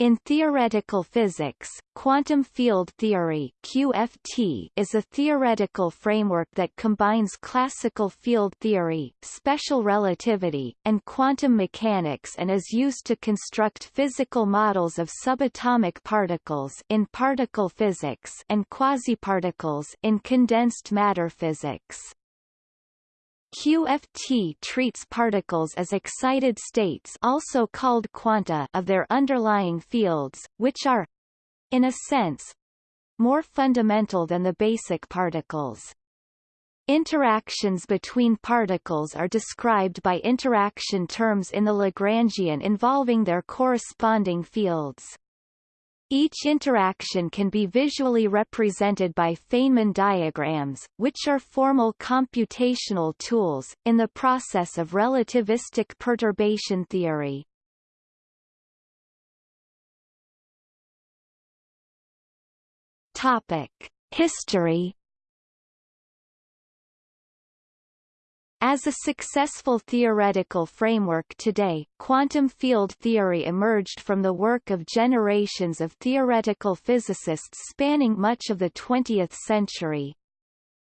In theoretical physics, quantum field theory QFT is a theoretical framework that combines classical field theory, special relativity, and quantum mechanics and is used to construct physical models of subatomic particles in particle physics and quasiparticles in condensed matter physics. QFT treats particles as excited states also called quanta of their underlying fields, which are in a sense more fundamental than the basic particles. Interactions between particles are described by interaction terms in the Lagrangian involving their corresponding fields. Each interaction can be visually represented by Feynman diagrams, which are formal computational tools, in the process of relativistic perturbation theory. Topic. History As a successful theoretical framework today, quantum field theory emerged from the work of generations of theoretical physicists spanning much of the 20th century.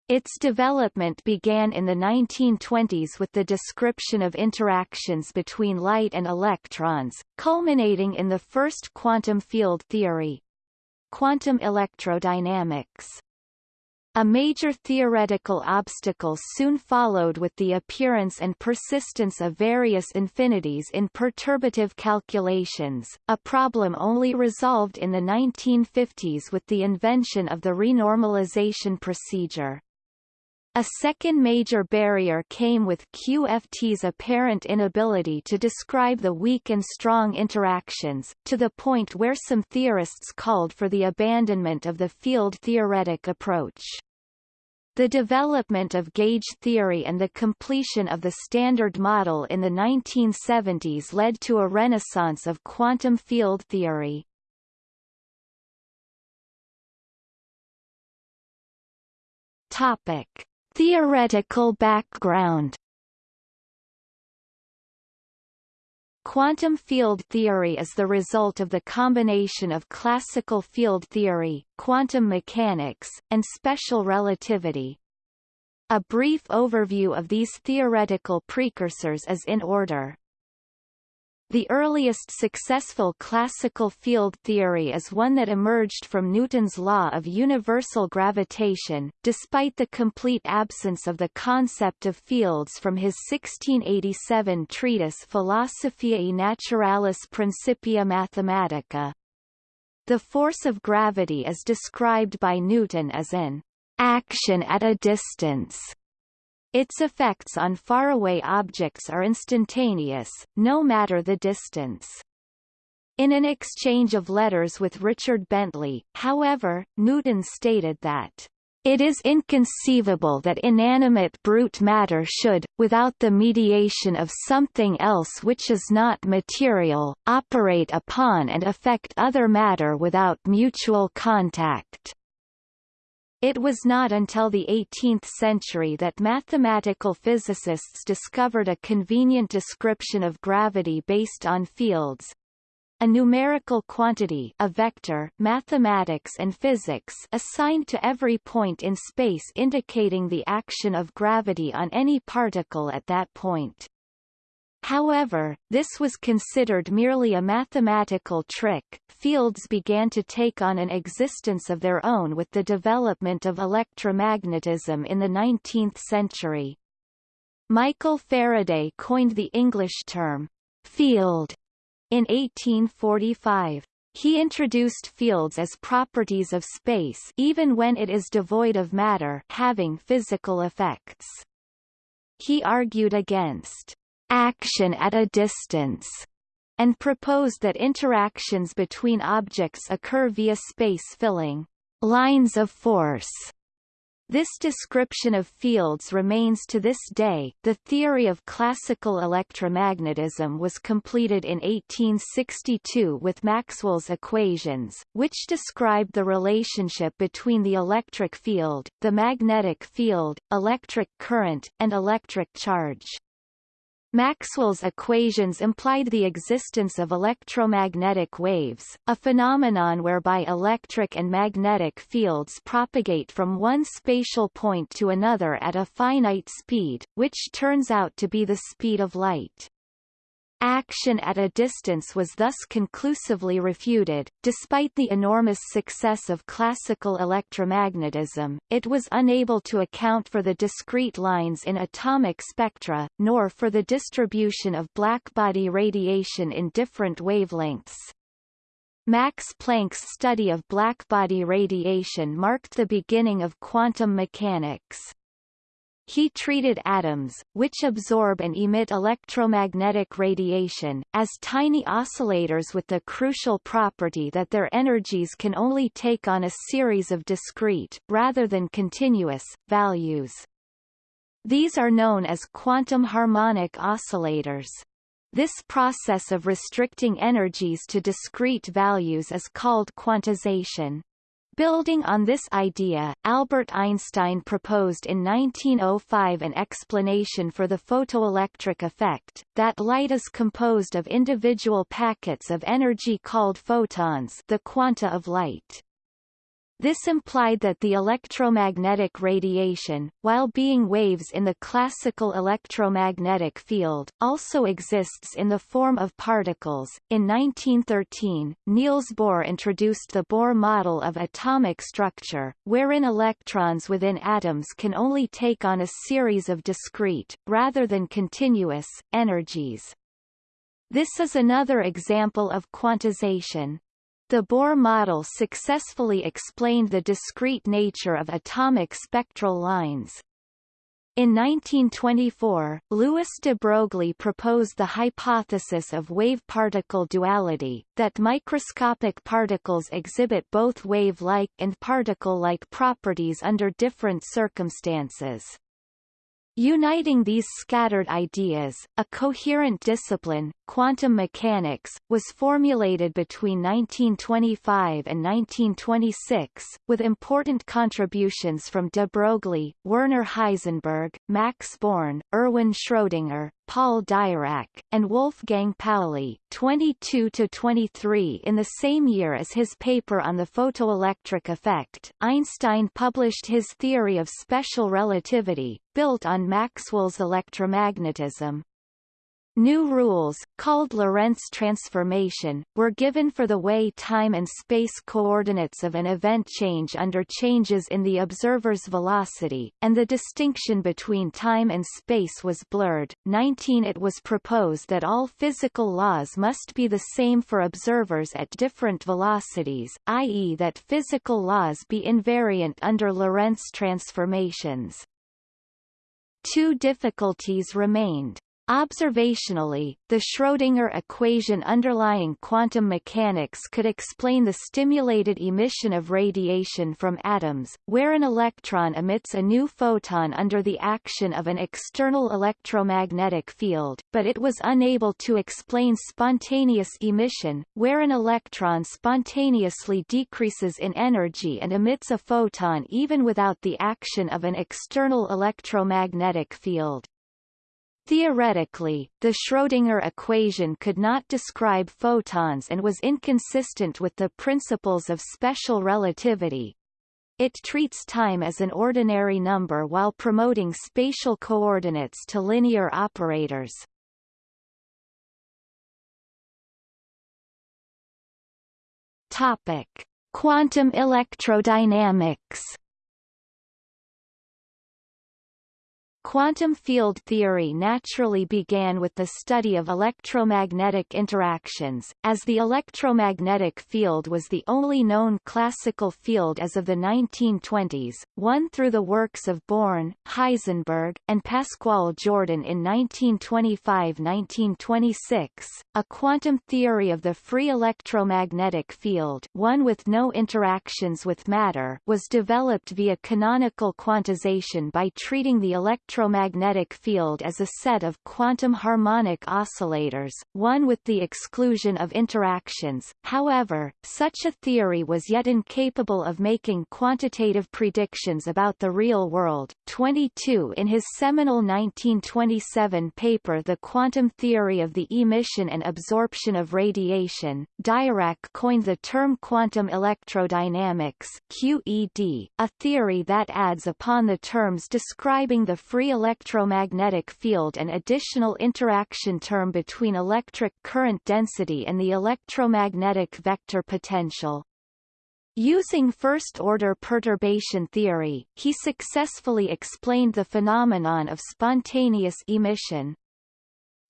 Its development began in the 1920s with the description of interactions between light and electrons, culminating in the first quantum field theory. Quantum electrodynamics a major theoretical obstacle soon followed with the appearance and persistence of various infinities in perturbative calculations, a problem only resolved in the 1950s with the invention of the renormalization procedure. A second major barrier came with QFT's apparent inability to describe the weak and strong interactions, to the point where some theorists called for the abandonment of the field-theoretic approach. The development of gauge theory and the completion of the Standard Model in the 1970s led to a renaissance of quantum field theory. Topic. Theoretical background Quantum field theory is the result of the combination of classical field theory, quantum mechanics, and special relativity. A brief overview of these theoretical precursors is in order. The earliest successful classical field theory is one that emerged from Newton's law of universal gravitation, despite the complete absence of the concept of fields from his 1687 treatise Philosophiae Naturalis Principia Mathematica. The force of gravity is described by Newton as an action at a distance its effects on faraway objects are instantaneous, no matter the distance. In an exchange of letters with Richard Bentley, however, Newton stated that it is inconceivable that inanimate brute matter should, without the mediation of something else which is not material, operate upon and affect other matter without mutual contact. It was not until the 18th century that mathematical physicists discovered a convenient description of gravity based on fields, a numerical quantity a vector mathematics and physics assigned to every point in space indicating the action of gravity on any particle at that point. However, this was considered merely a mathematical trick. Fields began to take on an existence of their own with the development of electromagnetism in the 19th century. Michael Faraday coined the English term field in 1845. He introduced fields as properties of space even when it is devoid of matter having physical effects. He argued against action at a distance, and proposed that interactions between objects occur via space-filling lines of force. This description of fields remains to this day. The theory of classical electromagnetism was completed in 1862 with Maxwell's equations, which described the relationship between the electric field, the magnetic field, electric current, and electric charge. Maxwell's equations implied the existence of electromagnetic waves, a phenomenon whereby electric and magnetic fields propagate from one spatial point to another at a finite speed, which turns out to be the speed of light. Action at a distance was thus conclusively refuted. Despite the enormous success of classical electromagnetism, it was unable to account for the discrete lines in atomic spectra, nor for the distribution of blackbody radiation in different wavelengths. Max Planck's study of blackbody radiation marked the beginning of quantum mechanics. He treated atoms, which absorb and emit electromagnetic radiation, as tiny oscillators with the crucial property that their energies can only take on a series of discrete, rather than continuous, values. These are known as quantum harmonic oscillators. This process of restricting energies to discrete values is called quantization. Building on this idea, Albert Einstein proposed in 1905 an explanation for the photoelectric effect, that light is composed of individual packets of energy called photons the quanta of light. This implied that the electromagnetic radiation, while being waves in the classical electromagnetic field, also exists in the form of particles. In 1913, Niels Bohr introduced the Bohr model of atomic structure, wherein electrons within atoms can only take on a series of discrete, rather than continuous, energies. This is another example of quantization. The Bohr model successfully explained the discrete nature of atomic spectral lines. In 1924, Louis de Broglie proposed the hypothesis of wave-particle duality, that microscopic particles exhibit both wave-like and particle-like properties under different circumstances. Uniting these scattered ideas, a coherent discipline, quantum mechanics, was formulated between 1925 and 1926, with important contributions from de Broglie, Werner Heisenberg, Max Born, Erwin Schrödinger, Paul Dirac, and Wolfgang Pauli 22-23 in the same year as his paper on the photoelectric effect, Einstein published his theory of special relativity, built on Maxwell's electromagnetism. New rules, called Lorentz transformation, were given for the way time and space coordinates of an event change under changes in the observer's velocity, and the distinction between time and space was blurred. 19 It was proposed that all physical laws must be the same for observers at different velocities, i.e. that physical laws be invariant under Lorentz transformations. Two difficulties remained. Observationally, the Schrödinger equation underlying quantum mechanics could explain the stimulated emission of radiation from atoms, where an electron emits a new photon under the action of an external electromagnetic field, but it was unable to explain spontaneous emission, where an electron spontaneously decreases in energy and emits a photon even without the action of an external electromagnetic field. Theoretically, the Schrödinger equation could not describe photons and was inconsistent with the principles of special relativity. It treats time as an ordinary number while promoting spatial coordinates to linear operators. Topic: Quantum electrodynamics Quantum field theory naturally began with the study of electromagnetic interactions, as the electromagnetic field was the only known classical field as of the 1920s, one through the works of Born, Heisenberg, and Pascual Jordan in 1925–1926. A quantum theory of the free electromagnetic field one with no interactions with matter was developed via canonical quantization by treating the electromagnetic electromagnetic field as a set of quantum harmonic oscillators, one with the exclusion of interactions. However, such a theory was yet incapable of making quantitative predictions about the real world. 22 In his seminal 1927 paper The Quantum Theory of the Emission and Absorption of Radiation, Dirac coined the term quantum electrodynamics QED, a theory that adds upon the terms describing the free electromagnetic field an additional interaction term between electric current density and the electromagnetic vector potential. Using first-order perturbation theory, he successfully explained the phenomenon of spontaneous emission.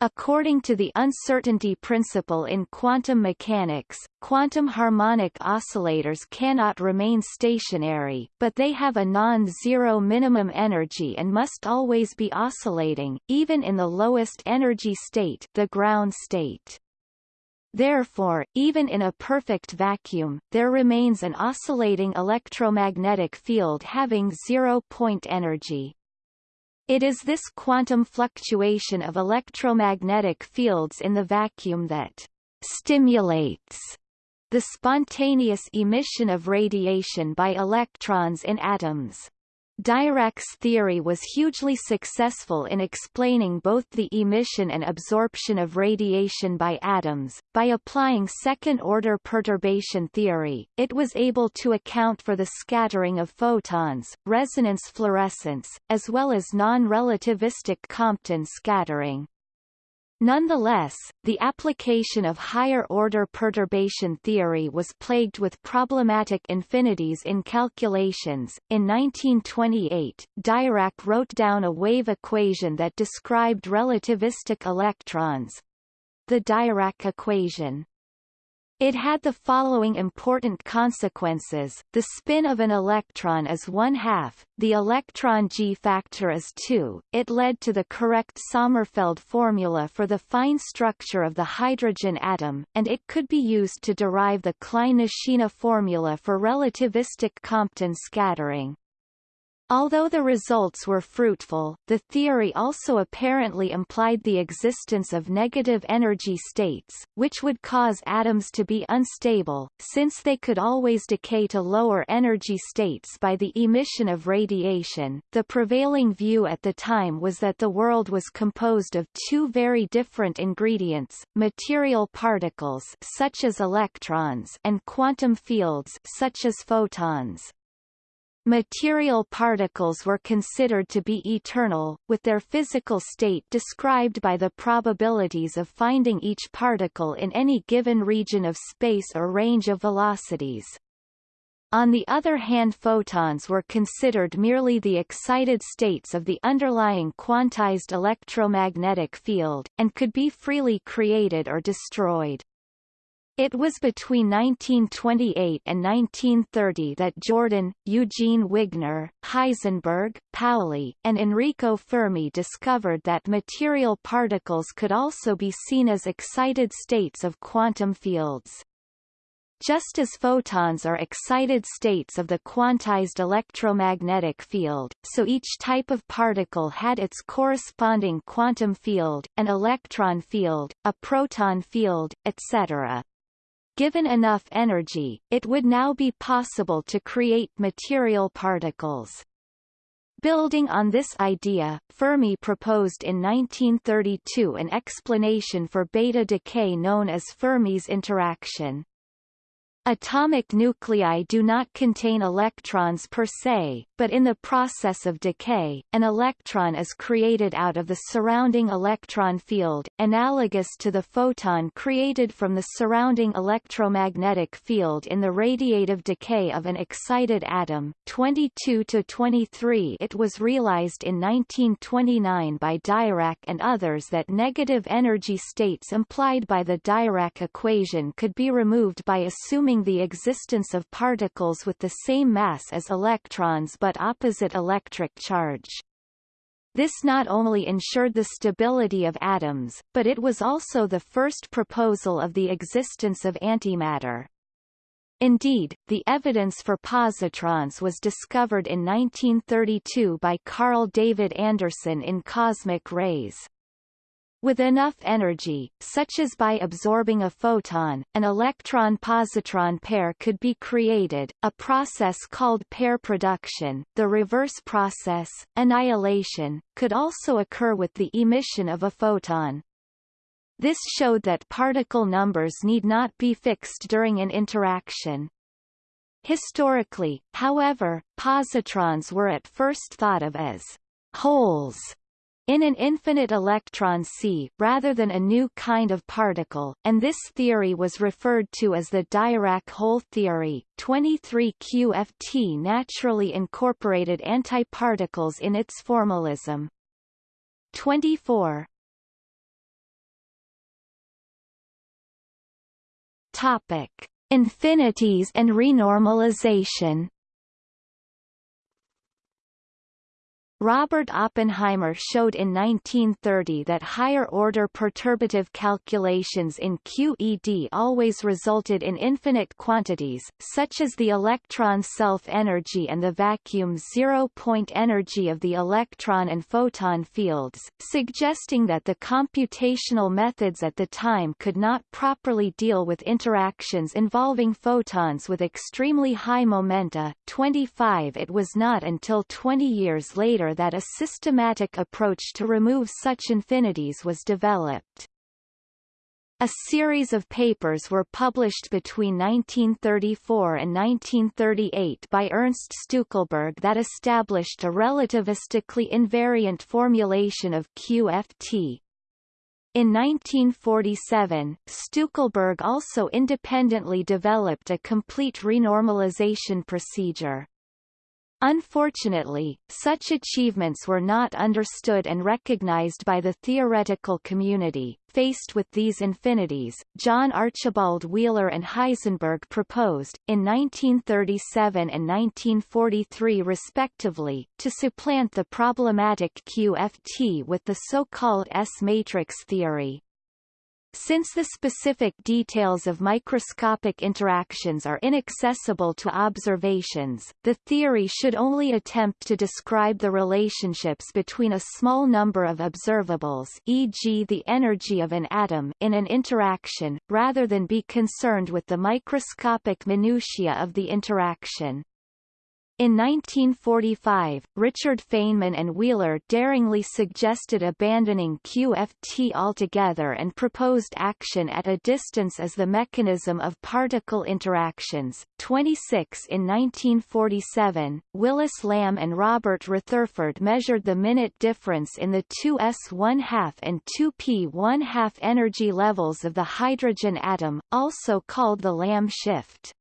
According to the uncertainty principle in quantum mechanics, quantum harmonic oscillators cannot remain stationary, but they have a non-zero minimum energy and must always be oscillating, even in the lowest energy state the ground state. Therefore, even in a perfect vacuum, there remains an oscillating electromagnetic field having zero-point energy. It is this quantum fluctuation of electromagnetic fields in the vacuum that stimulates the spontaneous emission of radiation by electrons in atoms. Dirac's theory was hugely successful in explaining both the emission and absorption of radiation by atoms. By applying second-order perturbation theory, it was able to account for the scattering of photons, resonance fluorescence, as well as non-relativistic Compton scattering. Nonetheless, the application of higher-order perturbation theory was plagued with problematic infinities in calculations. In 1928, Dirac wrote down a wave equation that described relativistic electrons the Dirac equation. It had the following important consequences. The spin of an electron is one half, the electron G factor is 2. It led to the correct Sommerfeld formula for the fine structure of the hydrogen atom, and it could be used to derive the Klein-Nishina formula for relativistic Compton scattering. Although the results were fruitful, the theory also apparently implied the existence of negative energy states, which would cause atoms to be unstable, since they could always decay to lower energy states by the emission of radiation. The prevailing view at the time was that the world was composed of two very different ingredients, material particles such as electrons and quantum fields such as photons. Material particles were considered to be eternal, with their physical state described by the probabilities of finding each particle in any given region of space or range of velocities. On the other hand photons were considered merely the excited states of the underlying quantized electromagnetic field, and could be freely created or destroyed. It was between 1928 and 1930 that Jordan, Eugene Wigner, Heisenberg, Pauli, and Enrico Fermi discovered that material particles could also be seen as excited states of quantum fields. Just as photons are excited states of the quantized electromagnetic field, so each type of particle had its corresponding quantum field, an electron field, a proton field, etc. Given enough energy, it would now be possible to create material particles. Building on this idea, Fermi proposed in 1932 an explanation for beta decay known as Fermi's interaction. Atomic nuclei do not contain electrons per se, but in the process of decay, an electron is created out of the surrounding electron field, analogous to the photon created from the surrounding electromagnetic field in the radiative decay of an excited atom. 22 to 23 It was realized in 1929 by Dirac and others that negative energy states implied by the Dirac equation could be removed by assuming the existence of particles with the same mass as electrons but opposite electric charge. This not only ensured the stability of atoms, but it was also the first proposal of the existence of antimatter. Indeed, the evidence for positrons was discovered in 1932 by Carl David Anderson in Cosmic Rays. With enough energy, such as by absorbing a photon, an electron-positron pair could be created, a process called pair production. The reverse process, annihilation, could also occur with the emission of a photon. This showed that particle numbers need not be fixed during an interaction. Historically, however, positrons were at first thought of as holes in an infinite electron sea, rather than a new kind of particle, and this theory was referred to as the Dirac hole theory. 23 QFT naturally incorporated antiparticles in its formalism. 24 Topic: Infinities and renormalization Robert Oppenheimer showed in 1930 that higher-order perturbative calculations in QED always resulted in infinite quantities, such as the electron self-energy and the vacuum zero-point energy of the electron and photon fields, suggesting that the computational methods at the time could not properly deal with interactions involving photons with extremely high momenta. 25 It was not until 20 years later that a systematic approach to remove such infinities was developed. A series of papers were published between 1934 and 1938 by Ernst Stueckelberg that established a relativistically invariant formulation of QFT. In 1947, Stueckelberg also independently developed a complete renormalization procedure. Unfortunately, such achievements were not understood and recognized by the theoretical community. Faced with these infinities, John Archibald Wheeler and Heisenberg proposed, in 1937 and 1943 respectively, to supplant the problematic QFT with the so-called S-matrix theory. Since the specific details of microscopic interactions are inaccessible to observations, the theory should only attempt to describe the relationships between a small number of observables e.g. the energy of an atom in an interaction, rather than be concerned with the microscopic minutiae of the interaction. In 1945, Richard Feynman and Wheeler daringly suggested abandoning QFT altogether and proposed action at a distance as the mechanism of particle interactions. 26 In 1947, Willis Lamb and Robert Retherford measured the minute difference in the 2s 1 2 and 2p 1 2 energy levels of the hydrogen atom, also called the Lamb shift.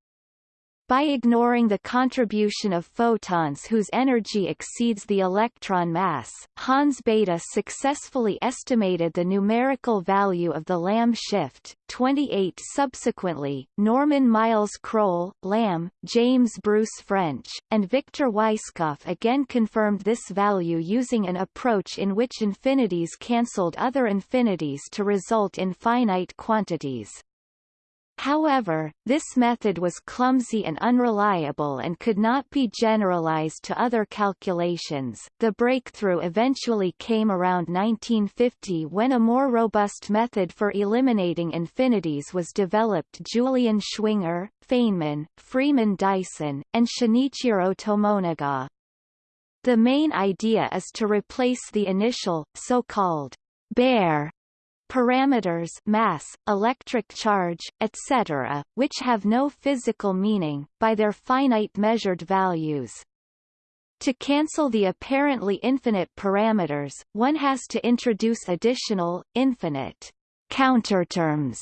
By ignoring the contribution of photons whose energy exceeds the electron mass, Hans Bethe successfully estimated the numerical value of the Lamb shift. 28 Subsequently, Norman Myles Kroll, Lamb, James Bruce French, and Victor Weisskopf again confirmed this value using an approach in which infinities cancelled other infinities to result in finite quantities. However, this method was clumsy and unreliable and could not be generalized to other calculations. The breakthrough eventually came around 1950 when a more robust method for eliminating infinities was developed Julian Schwinger, Feynman, Freeman Dyson, and Shinichiro Tomonaga. The main idea is to replace the initial, so-called bare parameters mass, electric charge, etc., which have no physical meaning, by their finite measured values. To cancel the apparently infinite parameters, one has to introduce additional, infinite counterterms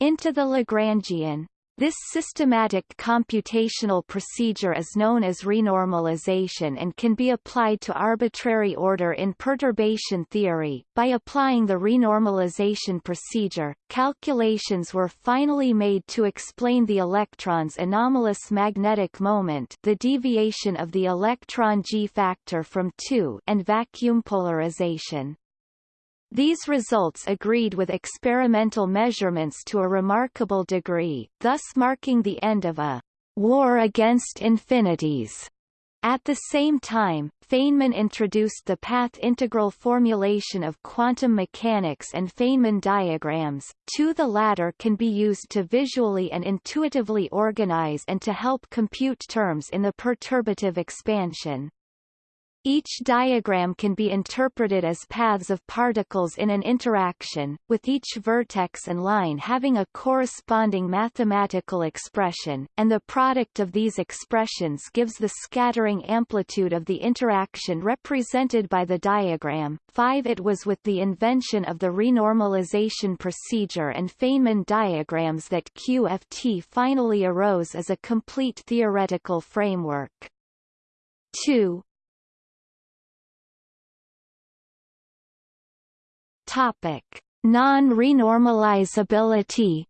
into the Lagrangian, this systematic computational procedure is known as renormalization and can be applied to arbitrary order in perturbation theory. By applying the renormalization procedure, calculations were finally made to explain the electron's anomalous magnetic moment, the deviation of the electron g factor from 2, and vacuum polarization. These results agreed with experimental measurements to a remarkable degree, thus marking the end of a war against infinities. At the same time, Feynman introduced the path integral formulation of quantum mechanics and Feynman diagrams, two the latter can be used to visually and intuitively organize and to help compute terms in the perturbative expansion. Each diagram can be interpreted as paths of particles in an interaction, with each vertex and line having a corresponding mathematical expression, and the product of these expressions gives the scattering amplitude of the interaction represented by the diagram. 5 It was with the invention of the renormalization procedure and Feynman diagrams that QFT finally arose as a complete theoretical framework. 2. Topic: Non-renormalizability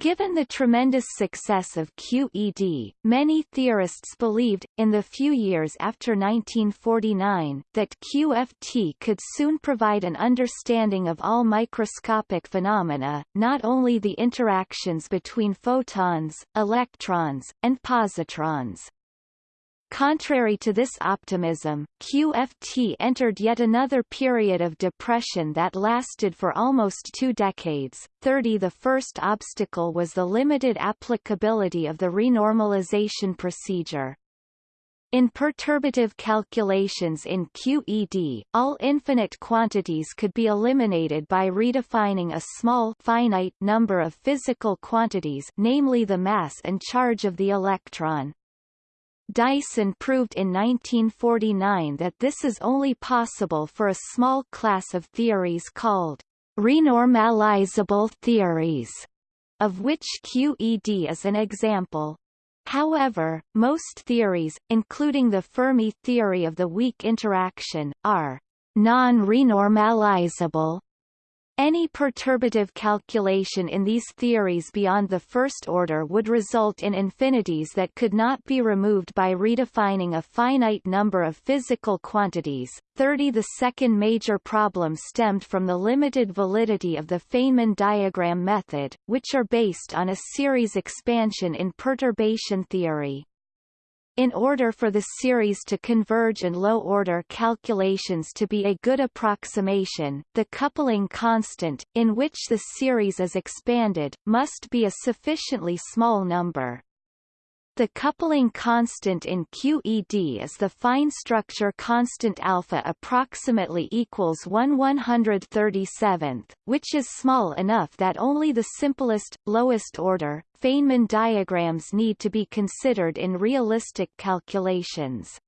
Given the tremendous success of QED, many theorists believed, in the few years after 1949, that QFT could soon provide an understanding of all microscopic phenomena, not only the interactions between photons, electrons, and positrons. Contrary to this optimism, QFT entered yet another period of depression that lasted for almost two decades. 30 The first obstacle was the limited applicability of the renormalization procedure. In perturbative calculations in QED, all infinite quantities could be eliminated by redefining a small finite number of physical quantities namely the mass and charge of the electron. Dyson proved in 1949 that this is only possible for a small class of theories called renormalizable theories, of which QED is an example. However, most theories, including the Fermi theory of the weak interaction, are non-renormalizable any perturbative calculation in these theories beyond the first order would result in infinities that could not be removed by redefining a finite number of physical quantities. 30 The second major problem stemmed from the limited validity of the Feynman diagram method, which are based on a series expansion in perturbation theory. In order for the series to converge and low-order calculations to be a good approximation, the coupling constant, in which the series is expanded, must be a sufficiently small number. The coupling constant in QED is the fine structure constant alpha approximately equals 1 137th, which is small enough that only the simplest, lowest order, Feynman diagrams need to be considered in realistic calculations.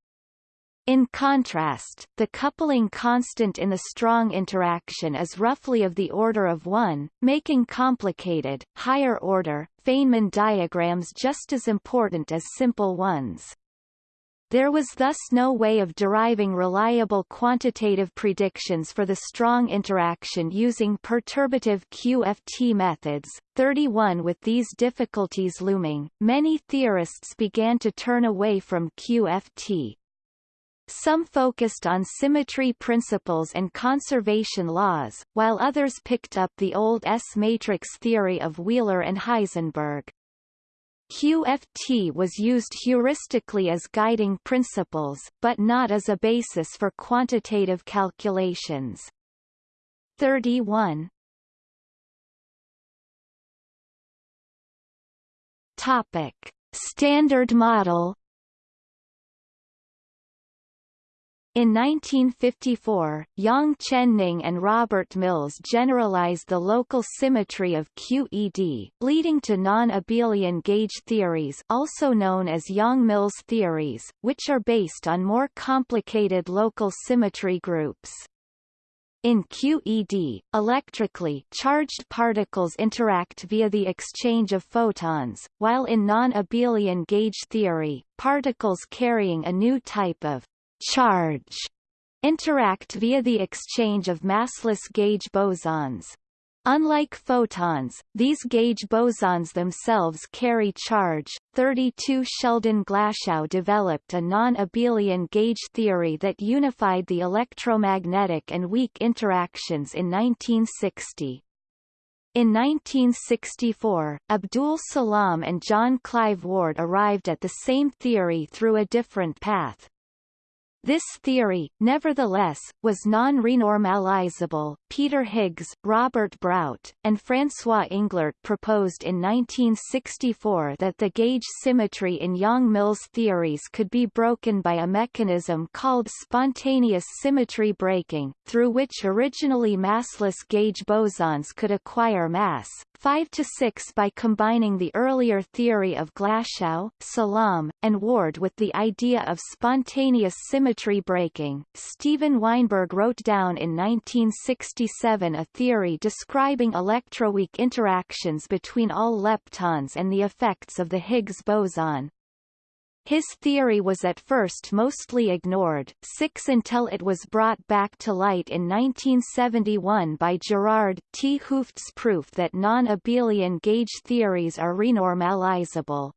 In contrast, the coupling constant in the strong interaction is roughly of the order of 1, making complicated, higher-order, Feynman diagrams just as important as simple ones. There was thus no way of deriving reliable quantitative predictions for the strong interaction using perturbative QFT methods. 31 With these difficulties looming, many theorists began to turn away from QFT. Some focused on symmetry principles and conservation laws, while others picked up the old S-matrix theory of Wheeler and Heisenberg. QFT was used heuristically as guiding principles, but not as a basis for quantitative calculations. 31 Topic. Standard model In 1954, Yang Chen-Ning and Robert Mills generalized the local symmetry of QED, leading to non-abelian gauge theories also known as Yang-Mills theories, which are based on more complicated local symmetry groups. In QED, electrically charged particles interact via the exchange of photons, while in non-abelian gauge theory, particles carrying a new type of charge interact via the exchange of massless gauge bosons. Unlike photons, these gauge bosons themselves carry charge. 32 Sheldon Glashow developed a non-abelian gauge theory that unified the electromagnetic and weak interactions in 1960. In 1964, Abdus Salam and John Clive Ward arrived at the same theory through a different path. This theory, nevertheless, was non-renormalizable. Peter Higgs, Robert Brout, and François Englert proposed in 1964 that the gauge symmetry in Yang-Mills theories could be broken by a mechanism called spontaneous symmetry breaking, through which originally massless gauge bosons could acquire mass, 5 to 6 by combining the earlier theory of Glashow, Salam, and Ward with the idea of spontaneous symmetry breaking. Steven Weinberg wrote down in 1967 a theory describing electroweak interactions between all leptons and the effects of the Higgs boson. His theory was at first mostly ignored, six until it was brought back to light in 1971 by Gerard 't Hooft's proof that non-abelian gauge theories are renormalizable.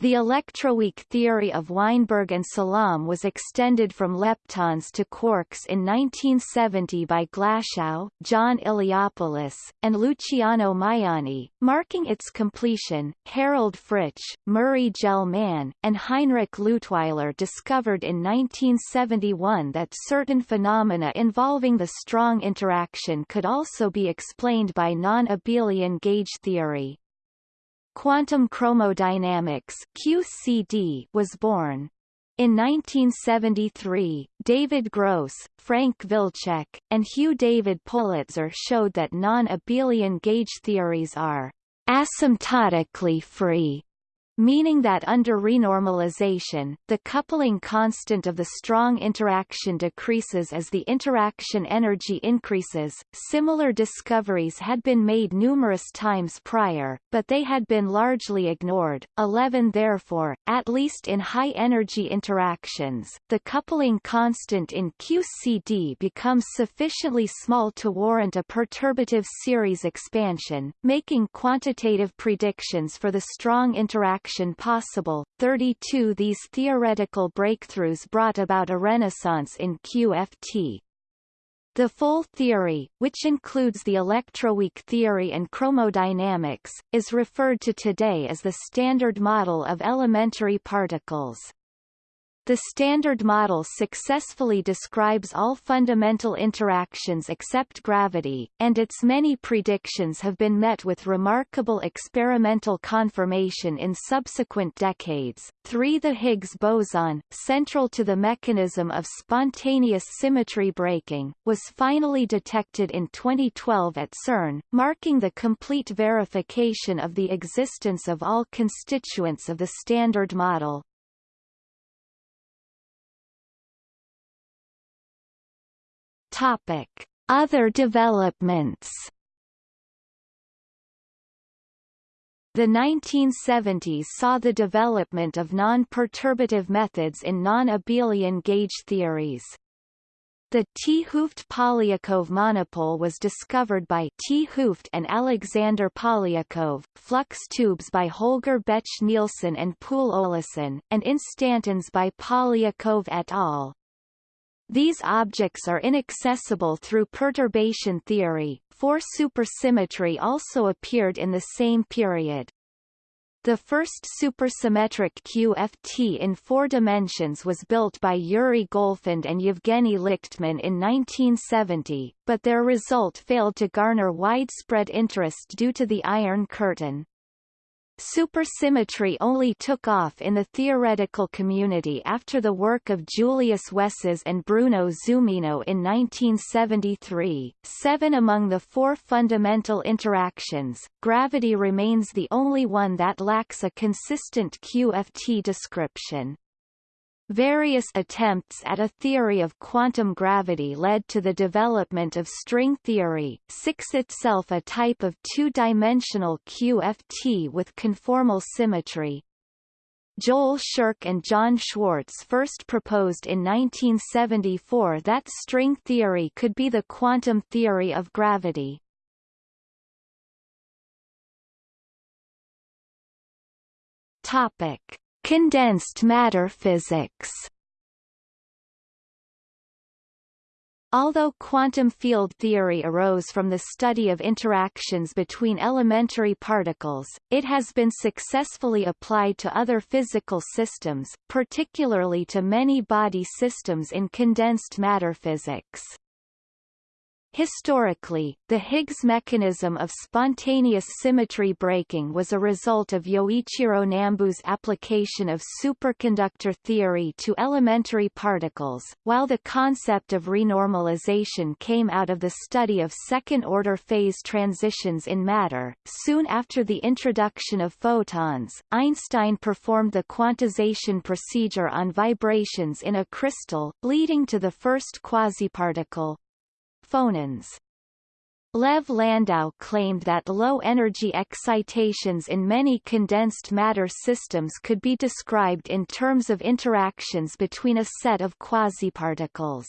The electroweak theory of Weinberg and Salam was extended from leptons to quarks in 1970 by Glashow, John Iliopoulos, and Luciano Maiani, marking its completion. Harald Fritzsch, Murray Gell-Mann, and Heinrich Leutwyler discovered in 1971 that certain phenomena involving the strong interaction could also be explained by non-abelian gauge theory. Quantum chromodynamics QCD was born. In 1973, David Gross, Frank Wilczek, and Hugh David Politzer showed that non-abelian gauge theories are asymptotically free meaning that under renormalization, the coupling constant of the strong interaction decreases as the interaction energy increases. Similar discoveries had been made numerous times prior, but they had been largely ignored. 11 Therefore, at least in high-energy interactions, the coupling constant in QCD becomes sufficiently small to warrant a perturbative series expansion, making quantitative predictions for the strong interaction possible. 32 These theoretical breakthroughs brought about a renaissance in QFT. The full theory, which includes the electroweak theory and chromodynamics, is referred to today as the Standard Model of Elementary Particles. The Standard Model successfully describes all fundamental interactions except gravity, and its many predictions have been met with remarkable experimental confirmation in subsequent decades. 3. The Higgs boson, central to the mechanism of spontaneous symmetry breaking, was finally detected in 2012 at CERN, marking the complete verification of the existence of all constituents of the Standard Model. Topic: Other developments. The 1970s saw the development of non-perturbative methods in non-abelian gauge theories. The 't Hooft Polyakov monopole was discovered by 't Hooft and Alexander Polyakov, flux tubes by Holger Bech Nielsen and Poul Olesen, and instantons by Polyakov et al. These objects are inaccessible through perturbation theory, for supersymmetry also appeared in the same period. The first supersymmetric QFT in four dimensions was built by Yuri Golfand and Yevgeny Likhtman in 1970, but their result failed to garner widespread interest due to the Iron Curtain. Supersymmetry only took off in the theoretical community after the work of Julius Wesses and Bruno Zumino in 1973. Seven among the four fundamental interactions, gravity remains the only one that lacks a consistent QFT description. Various attempts at a theory of quantum gravity led to the development of string theory, 6 itself a type of two-dimensional QFT with conformal symmetry. Joel Scherk and John Schwarz first proposed in 1974 that string theory could be the quantum theory of gravity. Topic. Condensed matter physics. Although quantum field theory arose from the study of interactions between elementary particles, it has been successfully applied to other physical systems, particularly to many body systems in condensed matter physics. Historically, the Higgs mechanism of spontaneous symmetry breaking was a result of Yoichiro Nambu's application of superconductor theory to elementary particles, while the concept of renormalization came out of the study of second-order phase transitions in matter. Soon after the introduction of photons, Einstein performed the quantization procedure on vibrations in a crystal, leading to the first quasiparticle, phonons. Lev Landau claimed that low-energy excitations in many condensed matter systems could be described in terms of interactions between a set of quasiparticles.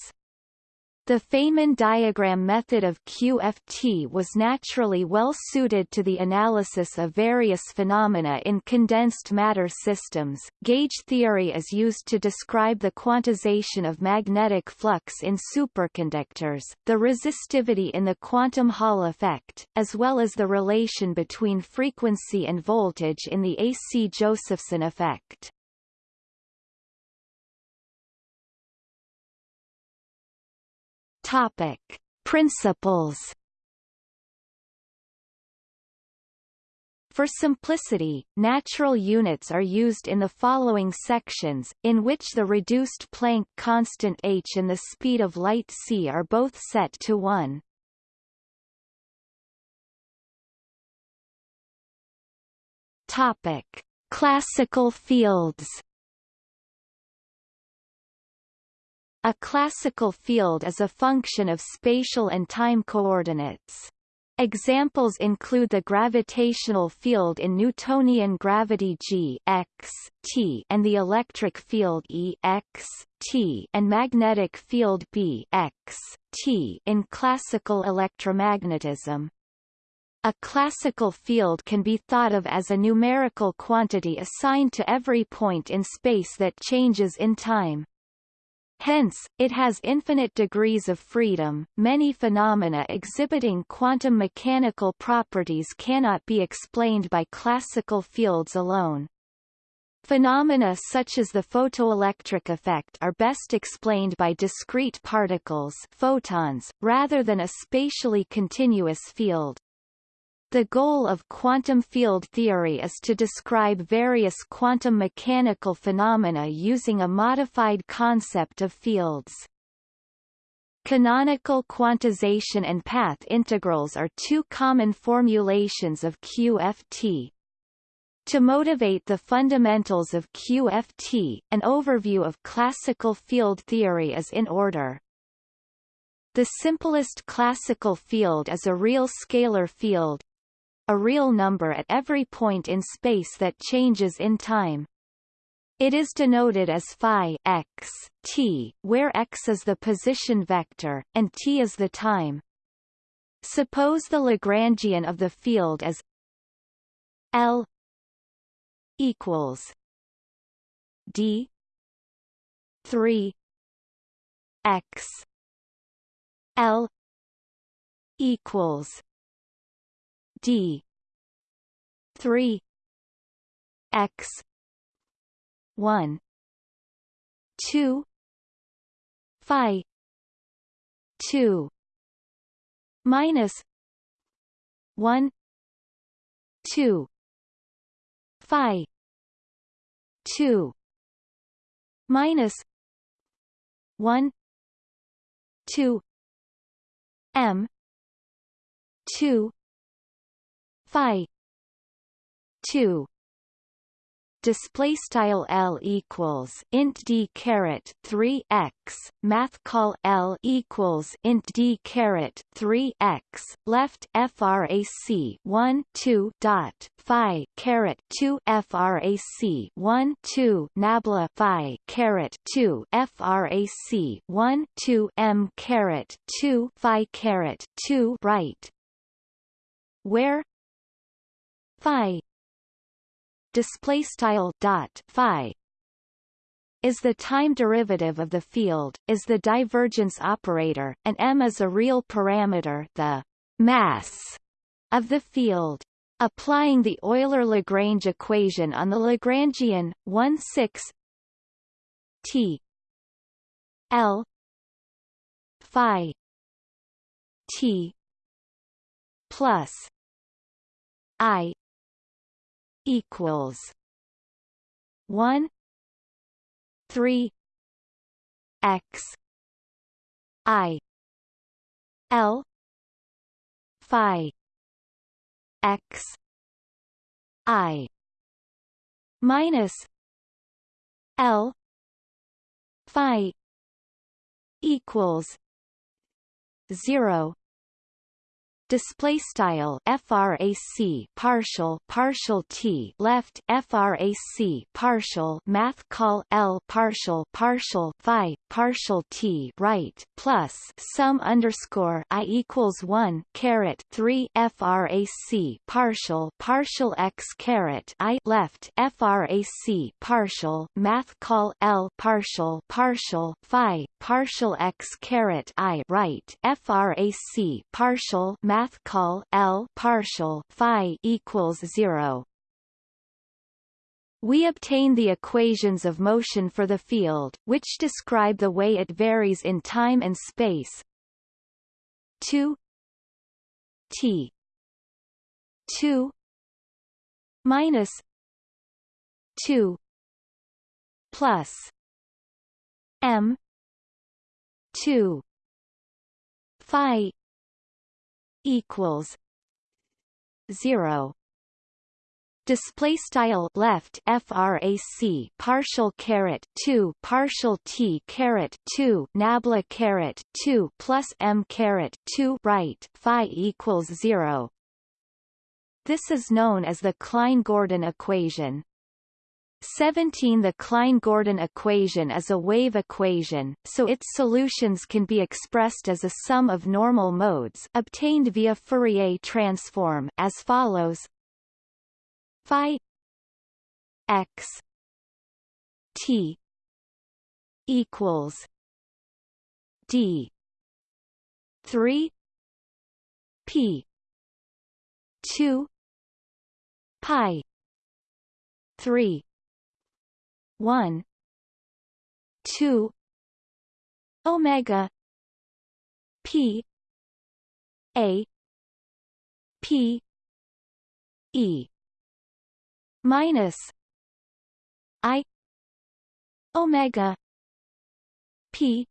The Feynman diagram method of QFT was naturally well suited to the analysis of various phenomena in condensed matter systems. Gauge theory is used to describe the quantization of magnetic flux in superconductors, the resistivity in the quantum Hall effect, as well as the relation between frequency and voltage in the AC Josephson effect. Topic: Principles. For simplicity, natural units are used in the following sections, in which the reduced Planck constant h and the speed of light c are both set to 1. Topic: Classical fields. A classical field is a function of spatial and time coordinates. Examples include the gravitational field in Newtonian gravity g x, t and the electric field E x, t and magnetic field B x, t in classical electromagnetism. A classical field can be thought of as a numerical quantity assigned to every point in space that changes in time. Hence, it has infinite degrees of freedom. Many phenomena exhibiting quantum mechanical properties cannot be explained by classical fields alone. Phenomena such as the photoelectric effect are best explained by discrete particles photons, rather than a spatially continuous field. The goal of quantum field theory is to describe various quantum mechanical phenomena using a modified concept of fields. Canonical quantization and path integrals are two common formulations of QFT. To motivate the fundamentals of QFT, an overview of classical field theory is in order. The simplest classical field is a real scalar field, a real number at every point in space that changes in time. It is denoted as phi x, t, where x is the position vector, and t is the time. Suppose the Lagrangian of the field is L equals D three X L equals d. 3 x. 1 2 phi. 2 minus 1 2 phi. 2 minus 1 2 m. 2 phi. 2 display style L equals int D caret 3 x. Math call L equals int D caret 3 x. Left frac 1 2 dot phi caret 2 frac 1 2 nabla phi caret 2 frac 1 2 m caret 2 phi caret 2 right. Where phi display style dot phi is the time derivative of the field, is the divergence operator, and m is a real parameter the mass of the field. Applying the Euler-Lagrange equation on the Lagrangian, 1 6 t l phi t plus i equals 1 3 x i l phi x i minus l phi equals 0 display style frac partial partial t left frac partial math call l partial partial phi partial t right plus sum underscore i equals 1 caret 3 frac partial partial x caret i left frac partial math call l partial partial phi partial x caret i right frac partial math math call L partial phi equals 0. We obtain the equations of motion for the field, which describe the way it varies in time and space. 2 t 2 minus 2 plus m 2 phi equals zero. Display style left frac partial caret 2 partial t caret 2 nabla caret 2 plus m caret 2 right phi equals 0 this is known as the Klein-Gordon equation 17 The Klein-Gordon equation is a wave equation, so its solutions can be expressed as a sum of normal modes obtained via Fourier transform as follows. Phi x t equals d 3 p 2 pi 3 one two omega p a p e minus i omega p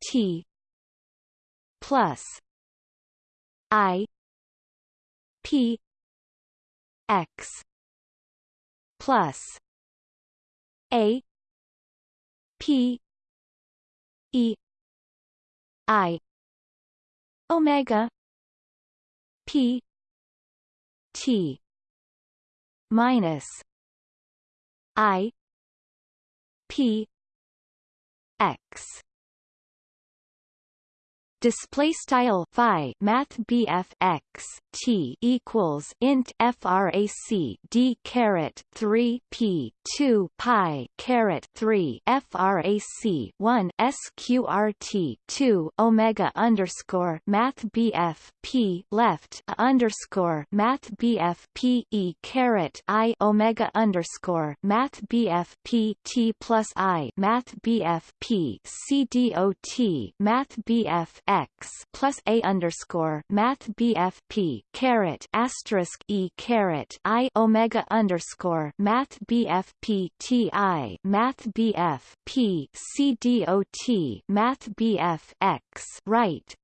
t plus i p x plus a P E I Omega P T minus I P X display style phi math BF x t equals int frac d caret 3 p 2 pi caret 3 frac 1 sqrt 2 omega underscore math BF p left underscore math BF p e caret i omega underscore math BF p t plus i math BF p c dot math BF x plus a underscore math bfp caret asterisk e caret i omega underscore math bfp ti math bf p c dot math bf x right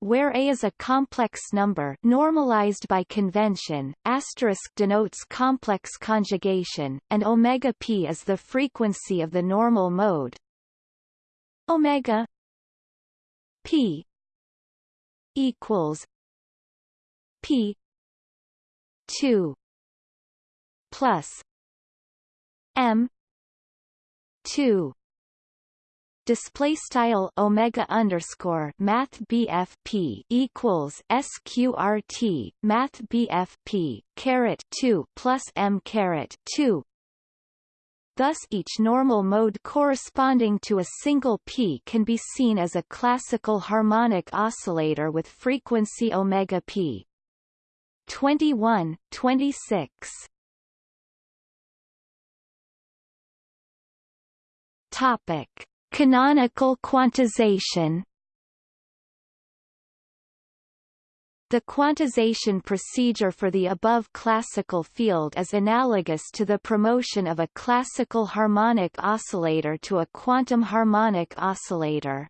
where a is a complex number normalized by convention, asterisk denotes complex conjugation, and omega p is the frequency of the normal mode. Omega P equals P two plus M two. Display style omega underscore math BFP equals sqrt math BFP caret 2 plus m caret 2 Thus each normal mode corresponding to a single p can be seen as a classical harmonic oscillator with frequency omega p. 21, 26 Topic Canonical quantization The quantization procedure for the above classical field is analogous to the promotion of a classical harmonic oscillator to a quantum harmonic oscillator.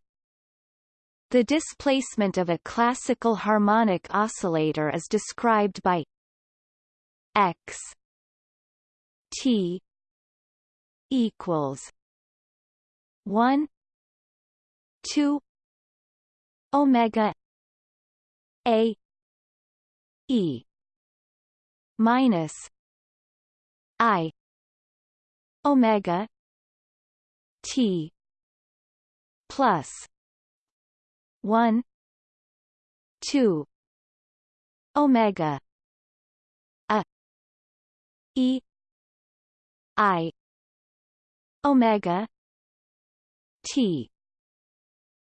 The displacement of a classical harmonic oscillator is described by x t equals 1 2 omega a e. Minus i. Omega t plus 1 2 omega a e i omega T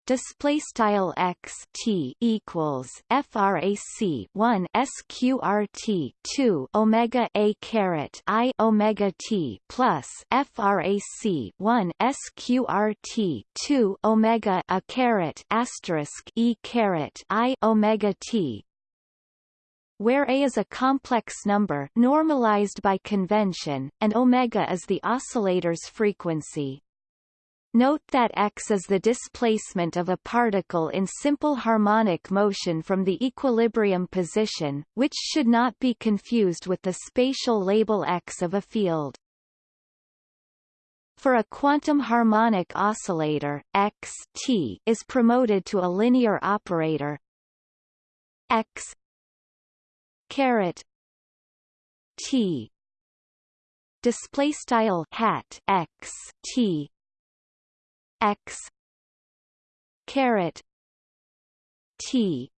display style x t equals frac 1 sqrt 2 omega a caret i omega t plus frac 1 sqrt 2 omega a caret asterisk e caret i omega t where a is a complex number normalized by convention, and omega is the oscillator's frequency. Note that x is the displacement of a particle in simple harmonic motion from the equilibrium position, which should not be confused with the spatial label x of a field. For a quantum harmonic oscillator, x t is promoted to a linear operator x caret t display style hat x t x. Caret. T.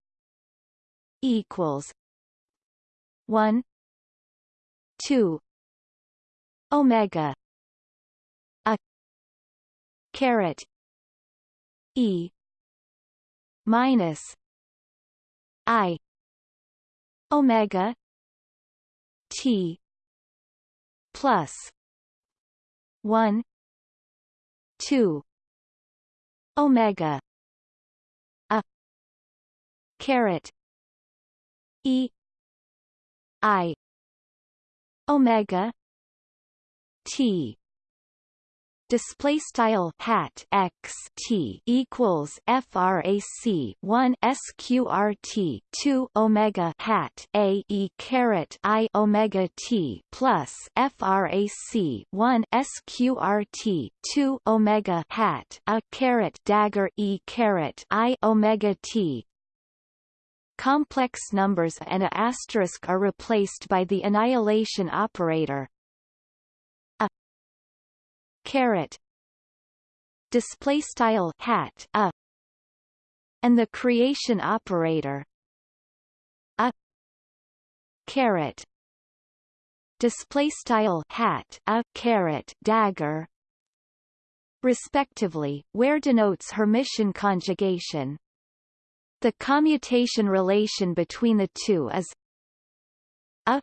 Equals 1 2 omega. A. Caret. E. Minus i. Omega. T. Plus 1 2 omega. A. Caret e. I. Omega. T display style hat x t equals frac 1 sqrt 2 omega hat a e caret i omega t plus frac 1 sqrt 2 omega hat a caret dagger e caret i omega t. Complex numbers and a asterisk are replaced by the annihilation operator caret display style hat a. And the creation operator a. Caret display style hat a caret dagger. Respectively where denotes Hermitian conjugation. The commutation relation between the two is a.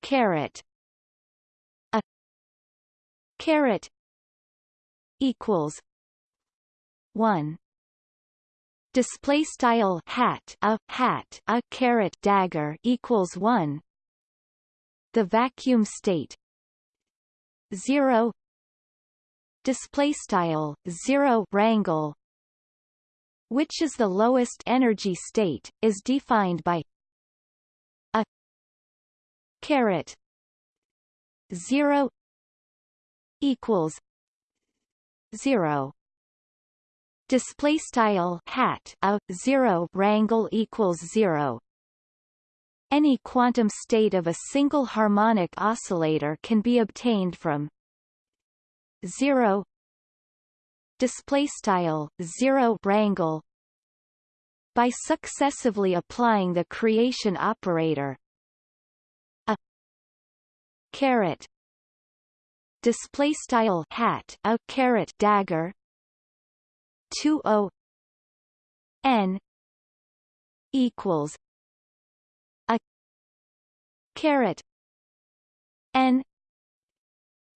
Caret caret equals 1 display style hat a hat a caret dagger equals 1 the vacuum state 0 display style 0 rangle which is the lowest energy state is defined by a caret 0 equals zero. Display style hat a zero rangle equals zero. Any quantum state of a single harmonic oscillator can be obtained from 0 display style 0 rangle by successively applying the creation operator a caret display style hat a caret dagger 2 o n equals a caret n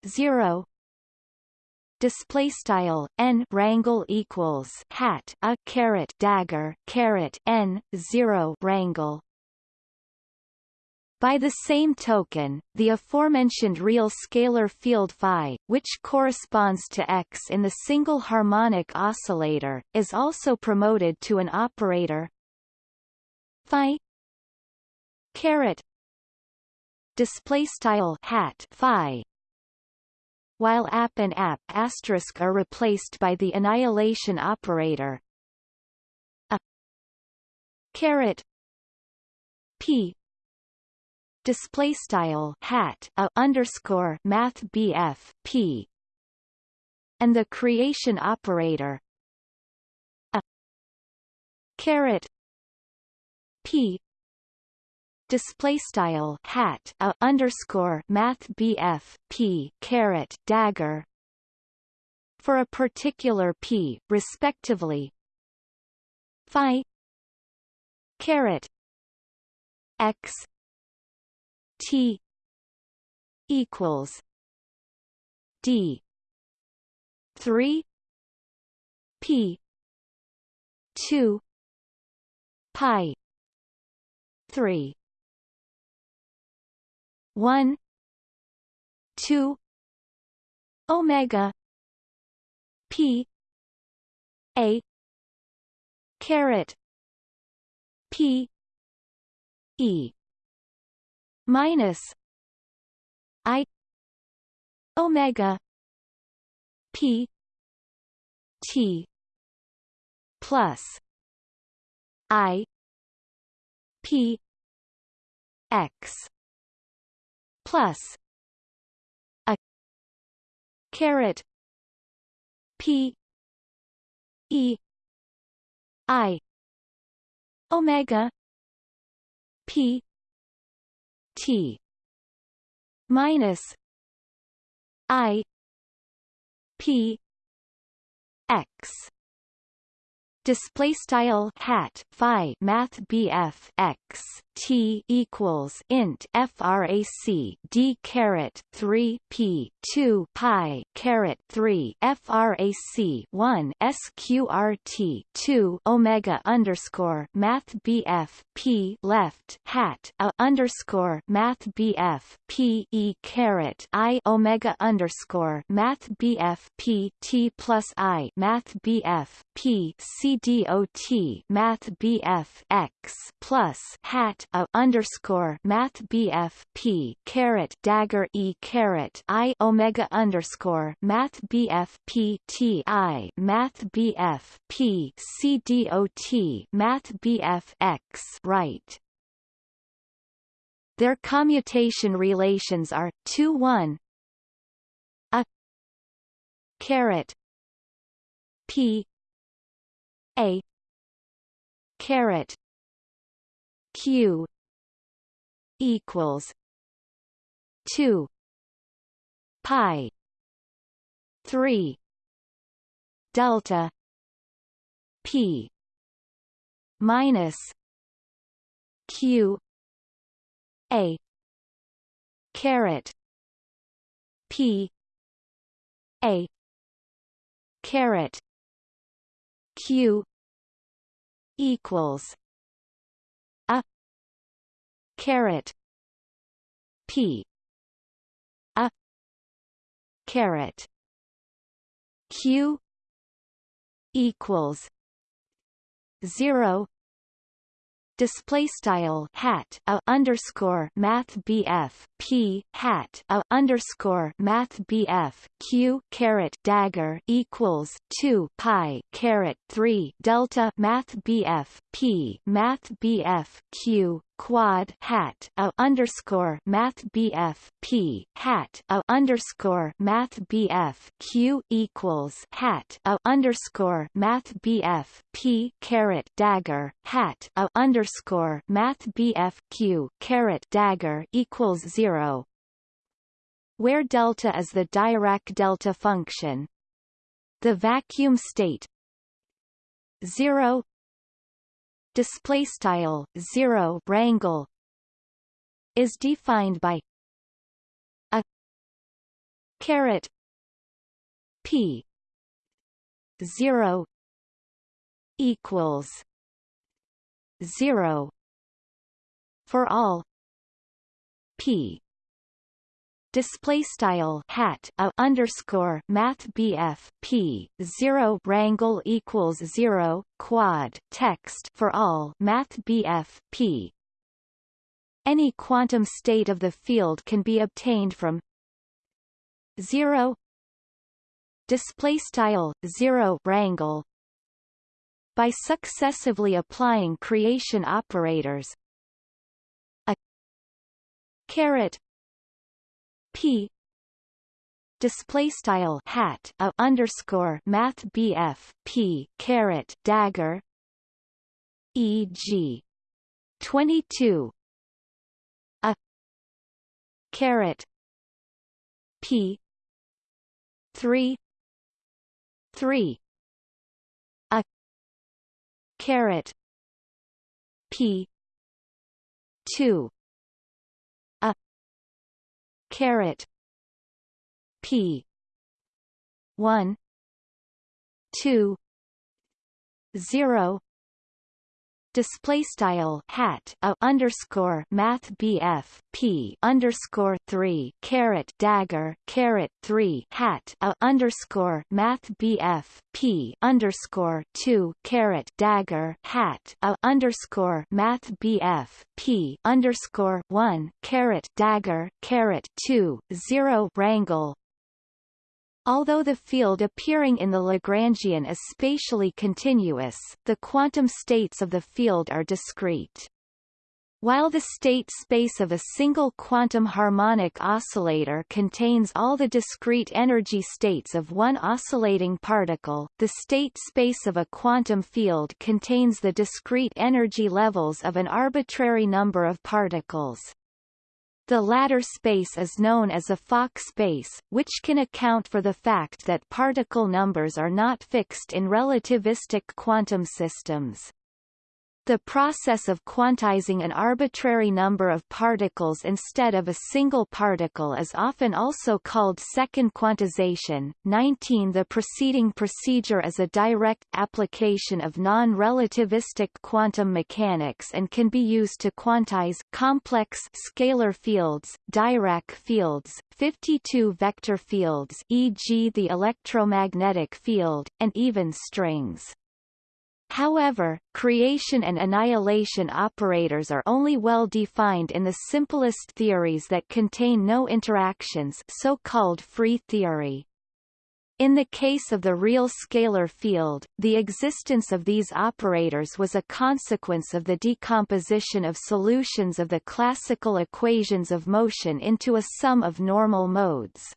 0 display style n rangle equals hat a caret dagger caret n 0 rangle by the same token, the aforementioned real scalar field phi, which corresponds to x in the single harmonic oscillator, is also promoted to an operator. Phi caret display style hat phi while app and app asterisk are replaced by the annihilation operator. A caret p display style hat a underscore math bf p and the creation operator a caret p display style hat a underscore math bf p caret dagger for a particular p respectively phi caret x T equals D three P two Pi three one two Omega P A caret P E minus I omega P T plus I P X plus a caret P E I omega P T. Minus I P X. Display style hat phi math bf x t equals int frac d caret 3 p 2 pi caret 3 frac 1 sqrt 2 omega underscore math bf p left hat a underscore math bf p e caret i omega underscore math bf p t plus i math bf p c dot math bf x plus hat a underscore math bf p caret dagger e caret i omega underscore math bf p t i math bf p c dot math bf x right. Their commutation relations are 2 1 a caret p a caret q equals 2 pi 3 delta p minus q a caret p a caret q equals caret p a caret q equals 0 display style hat a underscore math bf p hat a underscore math bf q caret dagger equals 2 pi caret 3 delta math bf P Math BF Q quad hat a underscore Math BF P hat a underscore Math BF Q equals hat a underscore Math BF P caret dagger hat a underscore Math BF Q caret dagger equals zero. Where delta is the Dirac delta function? The vacuum state 0 display style 0 rangle is defined by a caret p 0 equals 0 for all p display style hat a underscore math BF P zero rangle equals zero quad text for all math BF P. Any quantum state of the field can be obtained from 0 display style 0 rangle by successively applying creation operators a caret p display style hat a underscore math bf p caret dagger e.g. 22 a caret p 3 3 a caret p 2 caret p. 1 2 0 display style hat a underscore math BF P underscore three caret dagger caret three hat a underscore math BF P underscore two caret dagger hat a underscore math BF P underscore one caret dagger caret two zero rangle Although the field appearing in the Lagrangian is spatially continuous, the quantum states of the field are discrete. While the state space of a single quantum harmonic oscillator contains all the discrete energy states of one oscillating particle, the state space of a quantum field contains the discrete energy levels of an arbitrary number of particles. The latter space is known as a Fock space, which can account for the fact that particle numbers are not fixed in relativistic quantum systems. The process of quantizing an arbitrary number of particles instead of a single particle is often also called second quantization. 19 The preceding procedure is a direct application of non-relativistic quantum mechanics and can be used to quantize complex scalar fields, Dirac fields, 52 vector fields e.g. the electromagnetic field, and even strings. However, creation and annihilation operators are only well defined in the simplest theories that contain no interactions so-called free theory. In the case of the real scalar field, the existence of these operators was a consequence of the decomposition of solutions of the classical equations of motion into a sum of normal modes.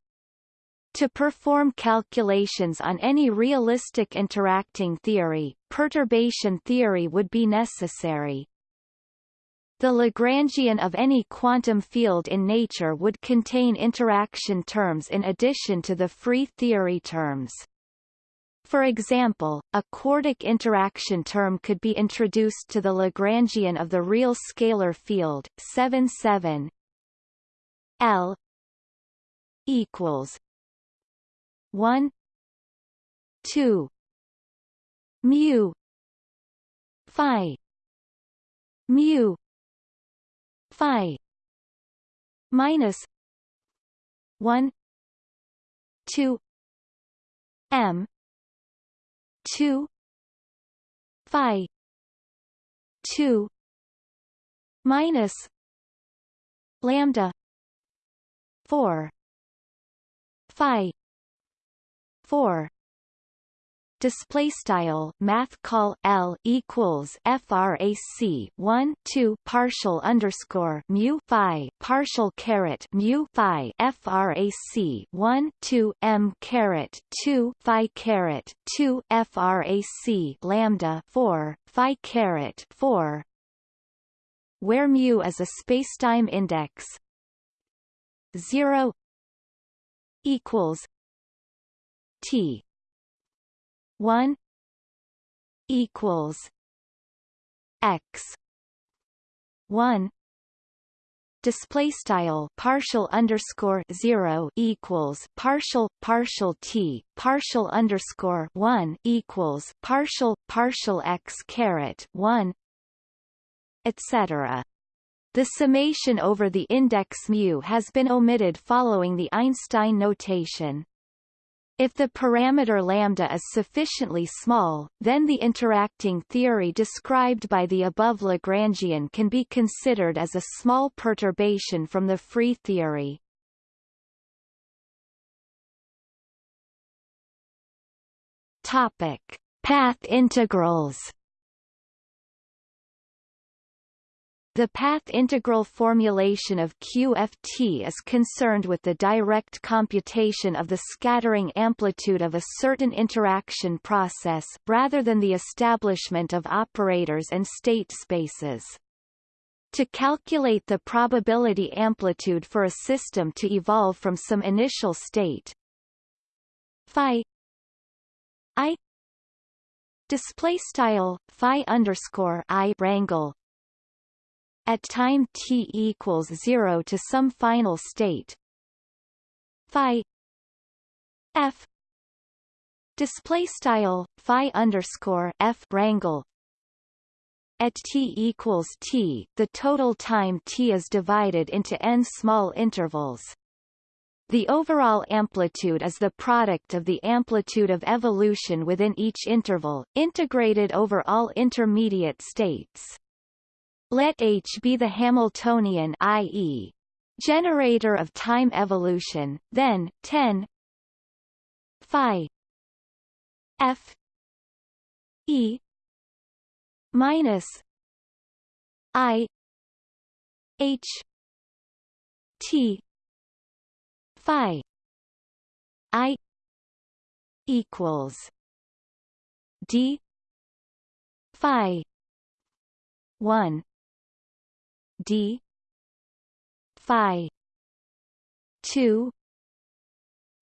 To perform calculations on any realistic interacting theory, perturbation theory would be necessary. The Lagrangian of any quantum field in nature would contain interaction terms in addition to the free theory terms. For example, a quartic interaction term could be introduced to the Lagrangian of the real scalar field 7 7 L equals 1 2 mu phi mu phi minus 1 2 m 2 phi 2 minus lambda 4 phi 4 display style math call L equals frac 1 2 partial underscore mu phi partial caret mu phi frac 1 2 m caret 2 phi caret 2 frac lambda 4 phi caret 4 where mu is a spacetime index 0 equals T one equals X one display style partial underscore zero equals partial partial t partial underscore one equals partial partial x caret one etc. The summation over the index mu has been omitted following the Einstein notation. If the parameter lambda is sufficiently small, then the interacting theory described by the above Lagrangian can be considered as a small perturbation from the free theory. Topic: Path integrals. The path integral formulation of QFT is concerned with the direct computation of the scattering amplitude of a certain interaction process rather than the establishment of operators and state spaces. To calculate the probability amplitude for a system to evolve from some initial state phi i display style phi underscore i rangle at time t equals 0 to some final state. Phi f display style phi underscore f rangle. At t equals t the total time t is divided into n small intervals. The overall amplitude is the product of the amplitude of evolution within each interval, integrated over all intermediate states. Let H be the Hamiltonian i.e. generator of time evolution, then 10 phi f e minus i h t phi i equals d phi 1 d. Phi. 2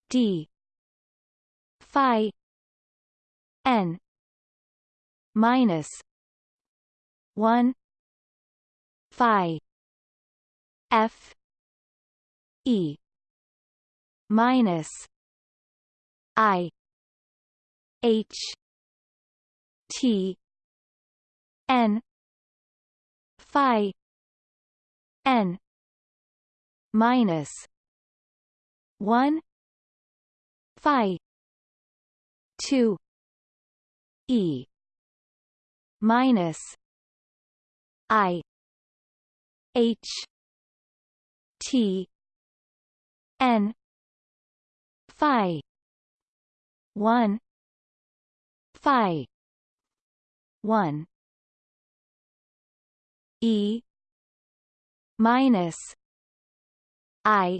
d. Phi. N. Minus 1 phi. F. E. Minus i. H. T. N. Phi n. Minus 1 phi 2 e minus i h t n phi 1 phi 1 e minus I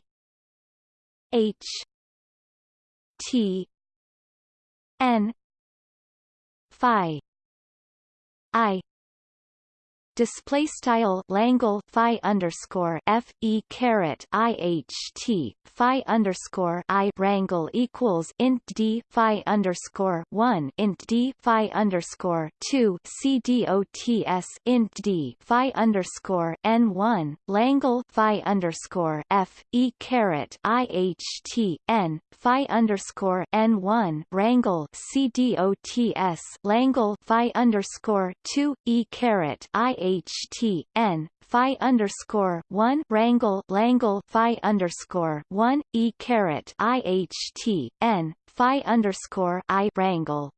H T N Phi I display style Langle phi underscore F E caret I H T phi underscore I rangle equals int D phi underscore one int D phi underscore two C D O T S int D phi underscore N one Langle phi underscore F E caret I H T N phi underscore N one rangle C D O T S Langle phi underscore two E caret I H T N phi underscore one rangle Langle phi underscore one E caret I H T N phi underscore I rangle.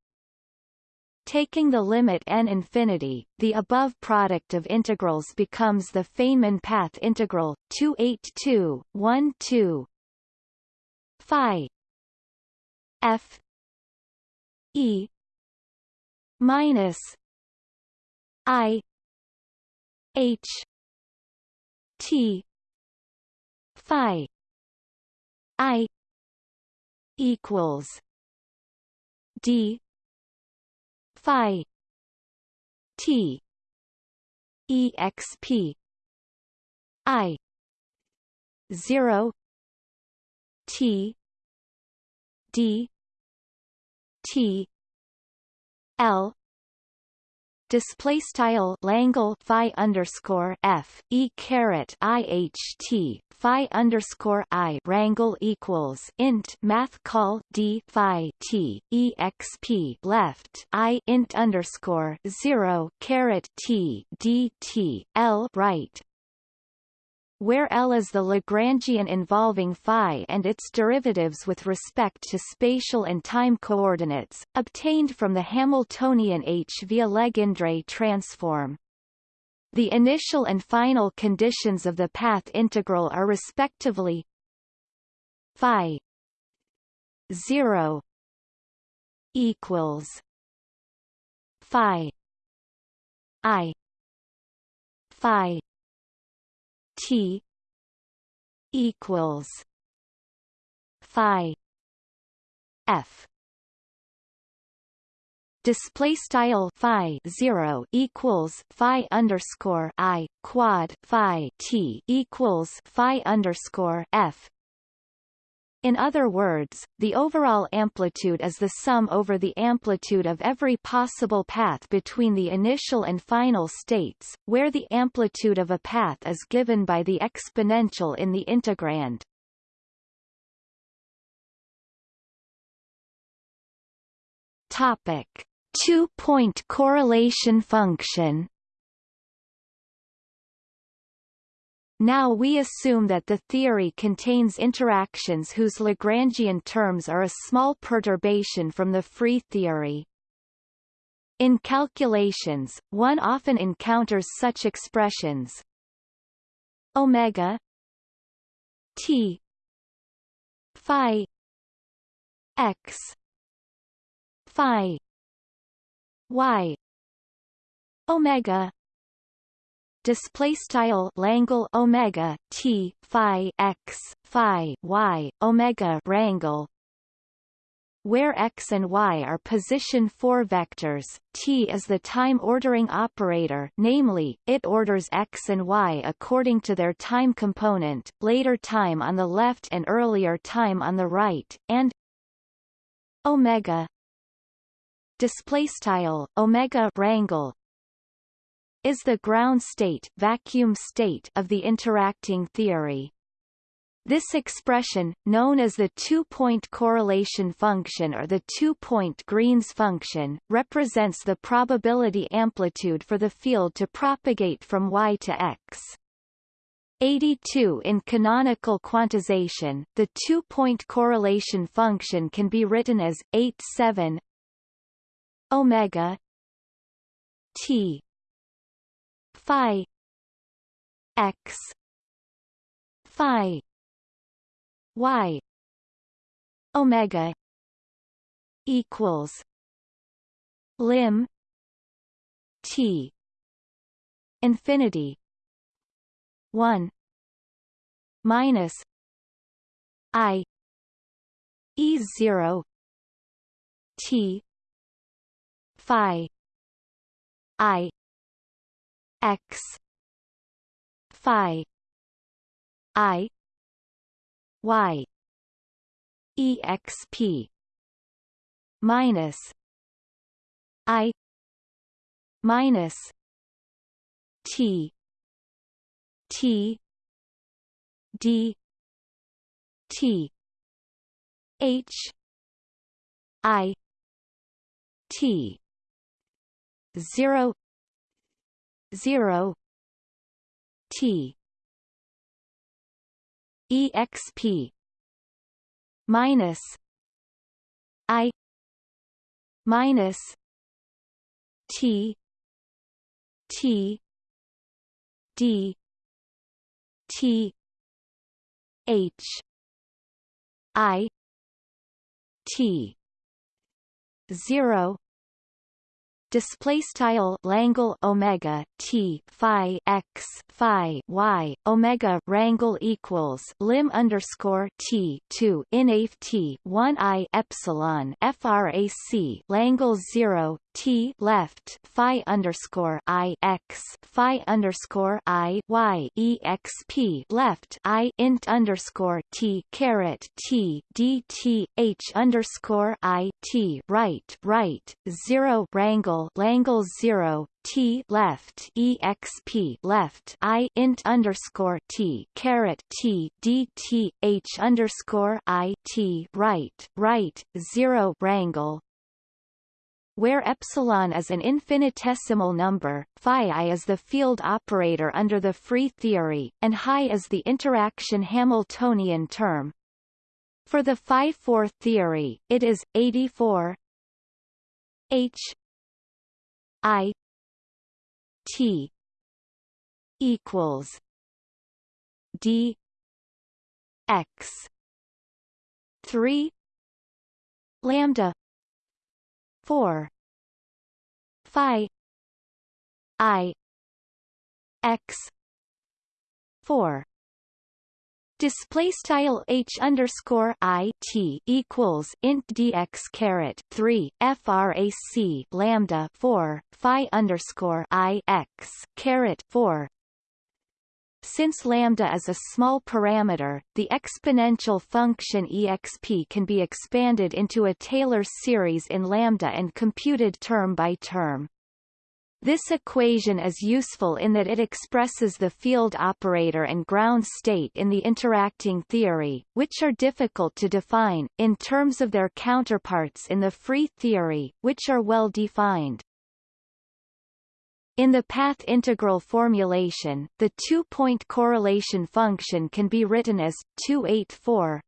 Taking the limit n infinity, the above product of integrals becomes the Feynman path integral 282 12 phi f e minus I H. T. Phi. I. Equals. D. Phi. T. Exp I. Zero. T. D. T. L display style Langle phi underscore F E caret IHT phi underscore I rangle equals int math call D phi T exp left I int underscore zero caret T D T L right where L is the Lagrangian involving phi and its derivatives with respect to spatial and time coordinates, obtained from the Hamiltonian H via Legendre transform. The initial and final conditions of the path integral are respectively phi 0 equals phi i phi T equals Phi F. Display style phi 0 equals phi underscore i quad phi t equals phi underscore f in other words, the overall amplitude is the sum over the amplitude of every possible path between the initial and final states, where the amplitude of a path is given by the exponential in the integrand. Topic: Two-point correlation function Now we assume that the theory contains interactions whose Lagrangian terms are a small perturbation from the free theory. In calculations, one often encounters such expressions omega t phi x phi y omega display style Langle omega T Phi X Phi Y omega rangle where x and y are position 4 vectors, t is the time ordering operator namely, it orders x and y according to their time component, later time on the left and earlier time on the right, and omega displaystyle omega rangle is the ground state, vacuum state of the interacting theory. This expression, known as the two-point correlation function or the two-point Green's function, represents the probability amplitude for the field to propagate from y to x. 82 In canonical quantization, the two-point correlation function can be written as 87 omega t phi x phi y omega equals lim t infinity 1 minus i e 0 t phi i x. Phi. I. Y. Exp minus i. Minus t. T. D. T. H. I. T. 0 0 T exp minus I minus T T D T H I T zero display style Langle Omega T Phi X Phi Y Omega Rangle equals lim underscore T two inaf T one I epsilon frac Langle zero T left Phi underscore I X Phi underscore I Y exp left I int underscore T caret T D T H underscore I T right right zero Rangle Langle zero T left exp left I int underscore T caret T D T H underscore I T right right zero Rangle where epsilon is an infinitesimal number, phi i is the field operator under the free theory, and high is the interaction Hamiltonian term. For the phi-4 theory, it is 84 h i t equals d x 3 lambda 4 phi i x 4 Display style h underscore i t equals int dx caret three frac lambda four phi underscore i x caret four since lambda is a small parameter, the exponential function exp can be expanded into a Taylor series in lambda and computed term by term. This equation is useful in that it expresses the field operator and ground state in the interacting theory, which are difficult to define, in terms of their counterparts in the free theory, which are well defined. In the path integral formulation, the two-point correlation function can be written as 284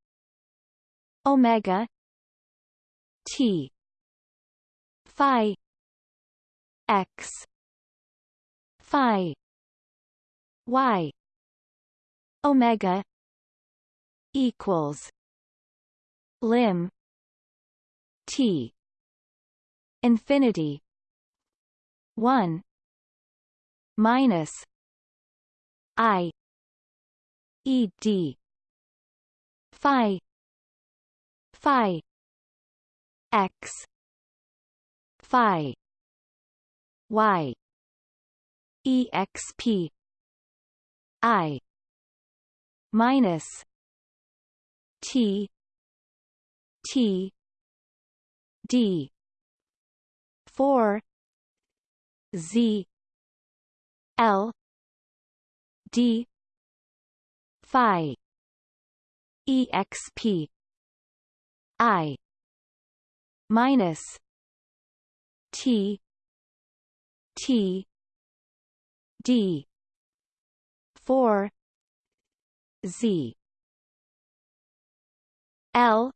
omega t phi x phi y omega equals lim t infinity 1 minus I E D Phi Phi X Phi Y EXP I minus T T D four Z L D Phi EXP I minus T T D four Z L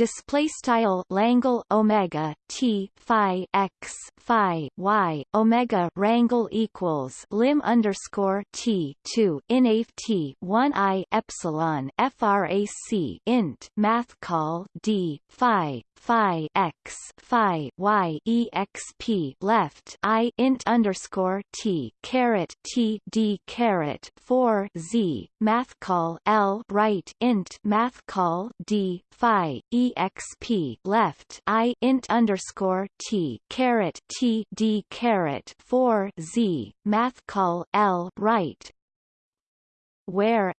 display style Langle Omega T Phi X Phi Y Omega Rangle equals lim underscore T two inaf T one I epsilon FRAC int math call D Phi phi x phi y exp left i int underscore t caret t d caret 4 z math call l right int math call d phi exp left i int underscore t caret t d caret 4 z math call l right where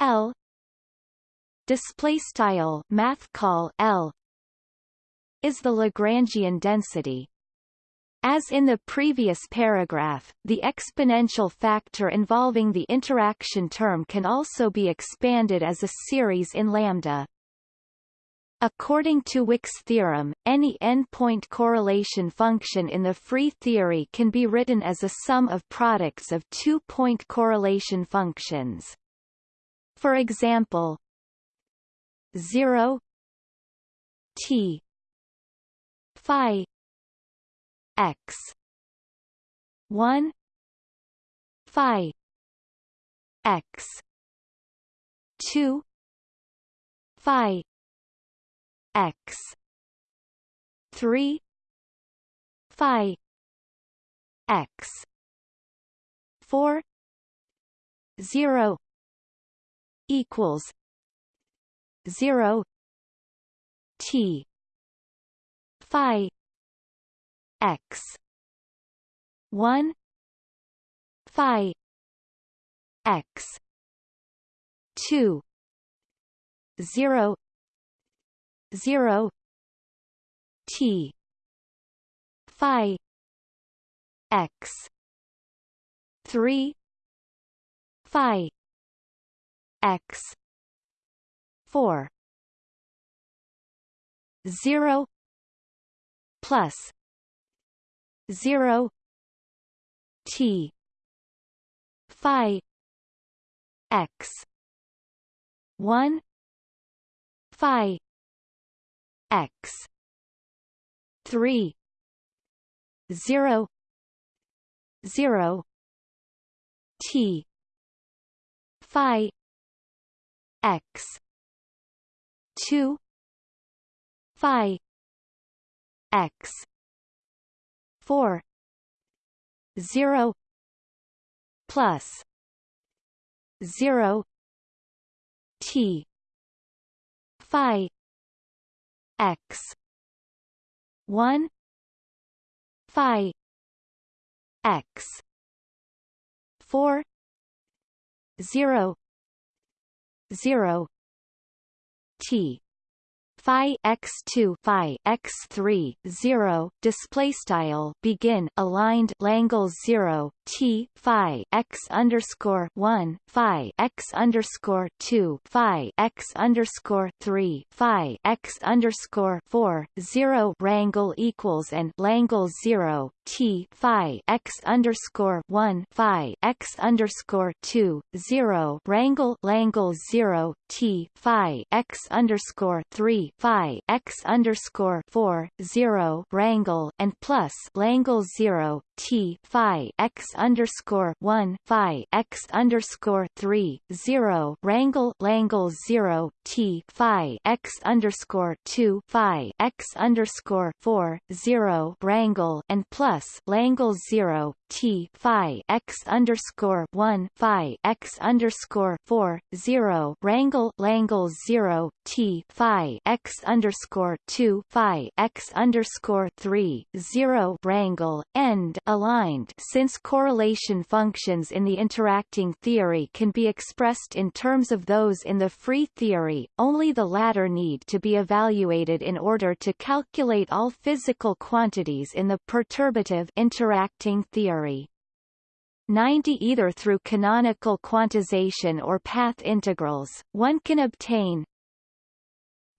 l display style math call L is the Lagrangian density. As in the previous paragraph, the exponential factor involving the interaction term can also be expanded as a series in lambda. According to Wick's theorem, any n-point correlation function in the free theory can be written as a sum of products of two-point correlation functions. For example, 0 t phi x 1 phi x 2 phi x. 3 phi. X. 4 0 equals. 0 t. Phi. X. 1 phi. X. 2 0 0 t. Phi. X. 3 phi. X. 4 0 plus. 0 t. Phi. X. 1 phi x. 3 0 0 t. Phi. X. 2 phi. X. 4 0 plus. 0 t. Phi x. 1 phi. X. 4 0 0 t phi x2 phi x3 0 display style begin aligned Langle 0 t phi x underscore 1 phi x underscore 2 phi x underscore 3 phi x underscore 4 0 rangle equals and Langle 0 t phi x underscore 1 phi x underscore 2 0 rangle Langle 0 t phi x underscore 3 phi x underscore 4 0 rangle and plus Langle 0 t phi x underscore 1 phi x underscore 3 0 rangle Langle 0 t phi x underscore 2 phi x underscore 4 0 rangle and plus Langle 0 t phi x underscore 1 phi x underscore 4 0 rangle Langle 0 t phi x underscore 2 phi x underscore 3 0 rangle end aligned since correlation functions in the interacting theory can be expressed in terms of those in the free theory, only the latter need to be evaluated in order to calculate all physical quantities in the perturbative interacting theory. 90 either through canonical quantization or path integrals, one can obtain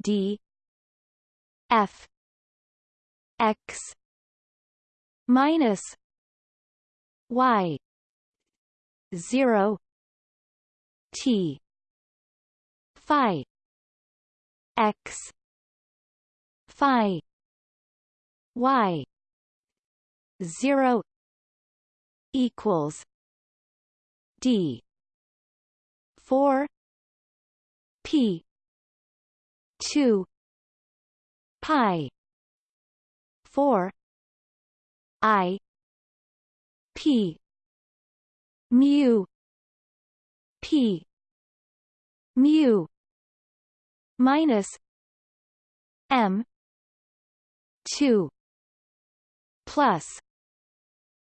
d f x minus y 0 t phi x phi y 0 equals d 4 p 2 pi 4 i p mu p mu minus m 2 plus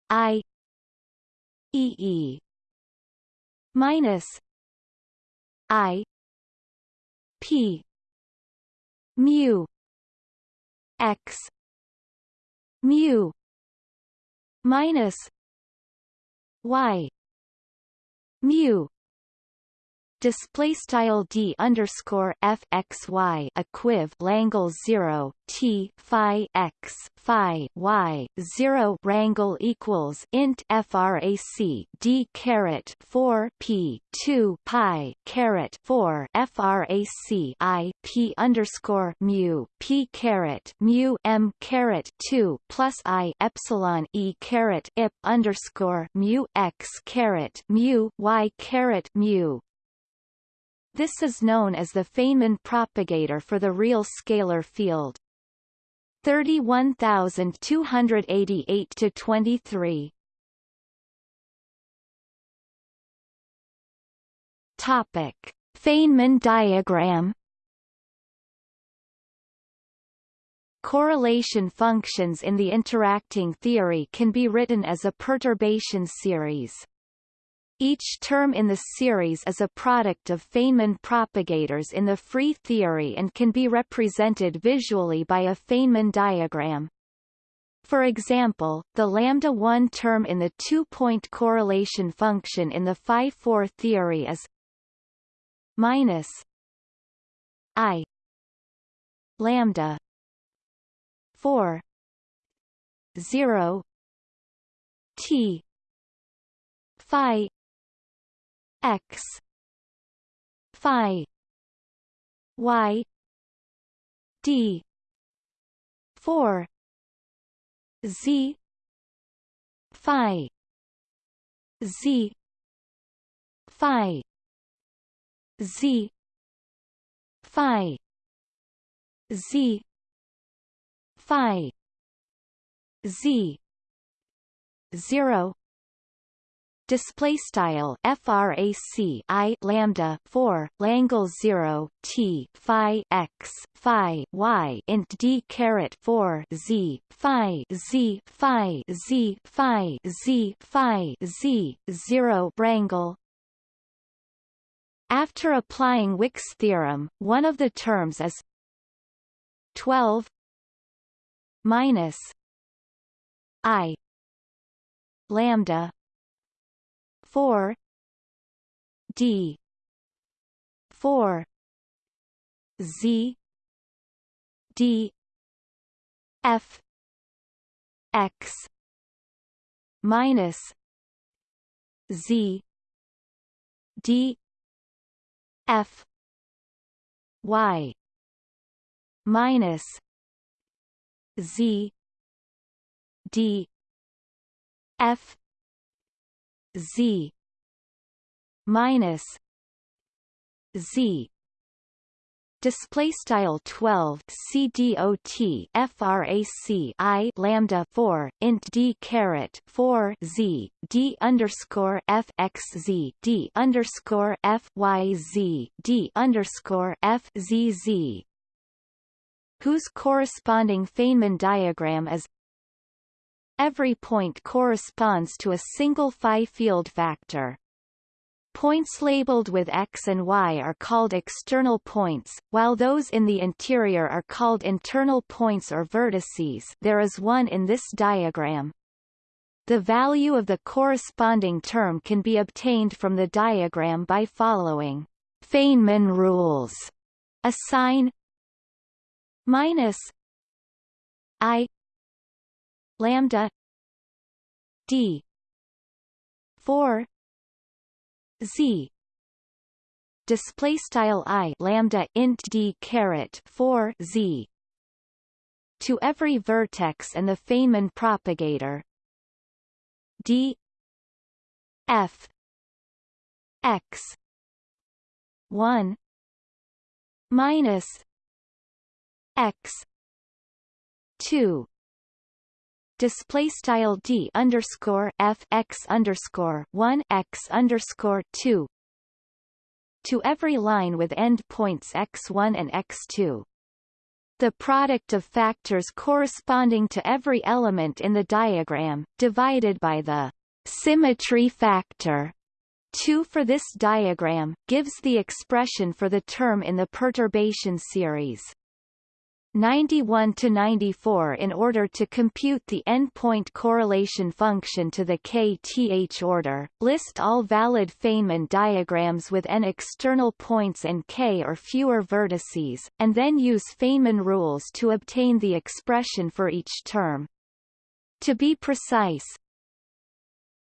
i e e minus i p mu x mu minus y mu display style d underscore f x y equiv Langle zero t phi x phi y zero rangle equals int frac d caret four p two pi caret four frac i p underscore mu p caret mu m caret two plus i epsilon e caret ip underscore mu x caret mu y caret mu this is known as the Feynman propagator for the real scalar field. 31288 to 23 Topic Feynman diagram Correlation functions in the interacting theory can be written as a perturbation series. Each term in the series is a product of Feynman propagators in the free theory and can be represented visually by a Feynman diagram. For example, the lambda 1 term in the two-point correlation function in the phi-4 theory is minus i lambda 4 0 t phi x. Phi. Y. D. 4 z. Phi. Z. Phi. Z. Phi. Z. Phi. Z. 0 display style frac i lambda 4 langle 0 t phi x phi y int d caret 4 z phi z phi z phi z phi z 0 rangle after applying Wick's theorem one of the terms is 12 minus i lambda 4 d 4 z d f x minus z d f y minus z d f z minus z. Display style 12 cdot frac i lambda 4 int d caret 4 z d underscore f x z d underscore f y z d underscore f z z whose corresponding Feynman diagram is Every point corresponds to a single phi field factor. Points labeled with X and Y are called external points, while those in the interior are called internal points or vertices there is one in this diagram. The value of the corresponding term can be obtained from the diagram by following Feynman rules. Assign minus I lambda d 4 z display style i lambda int d caret 4 z to every vertex and the Feynman propagator d f x 1 minus x 2 display style d underscore f x underscore one x underscore two to every line with endpoints x1 and x2. The product of factors corresponding to every element in the diagram, divided by the symmetry factor 2 for this diagram, gives the expression for the term in the perturbation series. 91 to 94 in order to compute the endpoint correlation function to the kth order. List all valid Feynman diagrams with n external points and k or fewer vertices, and then use Feynman rules to obtain the expression for each term. To be precise,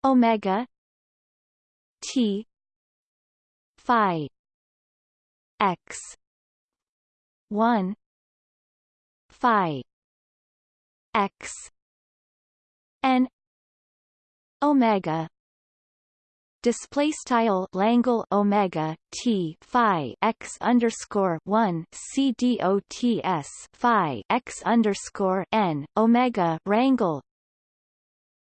omega t phi x 1 phi x n omega. Display style Langle Omega T Phi x underscore one C D O T S Phi x underscore N Omega Rangle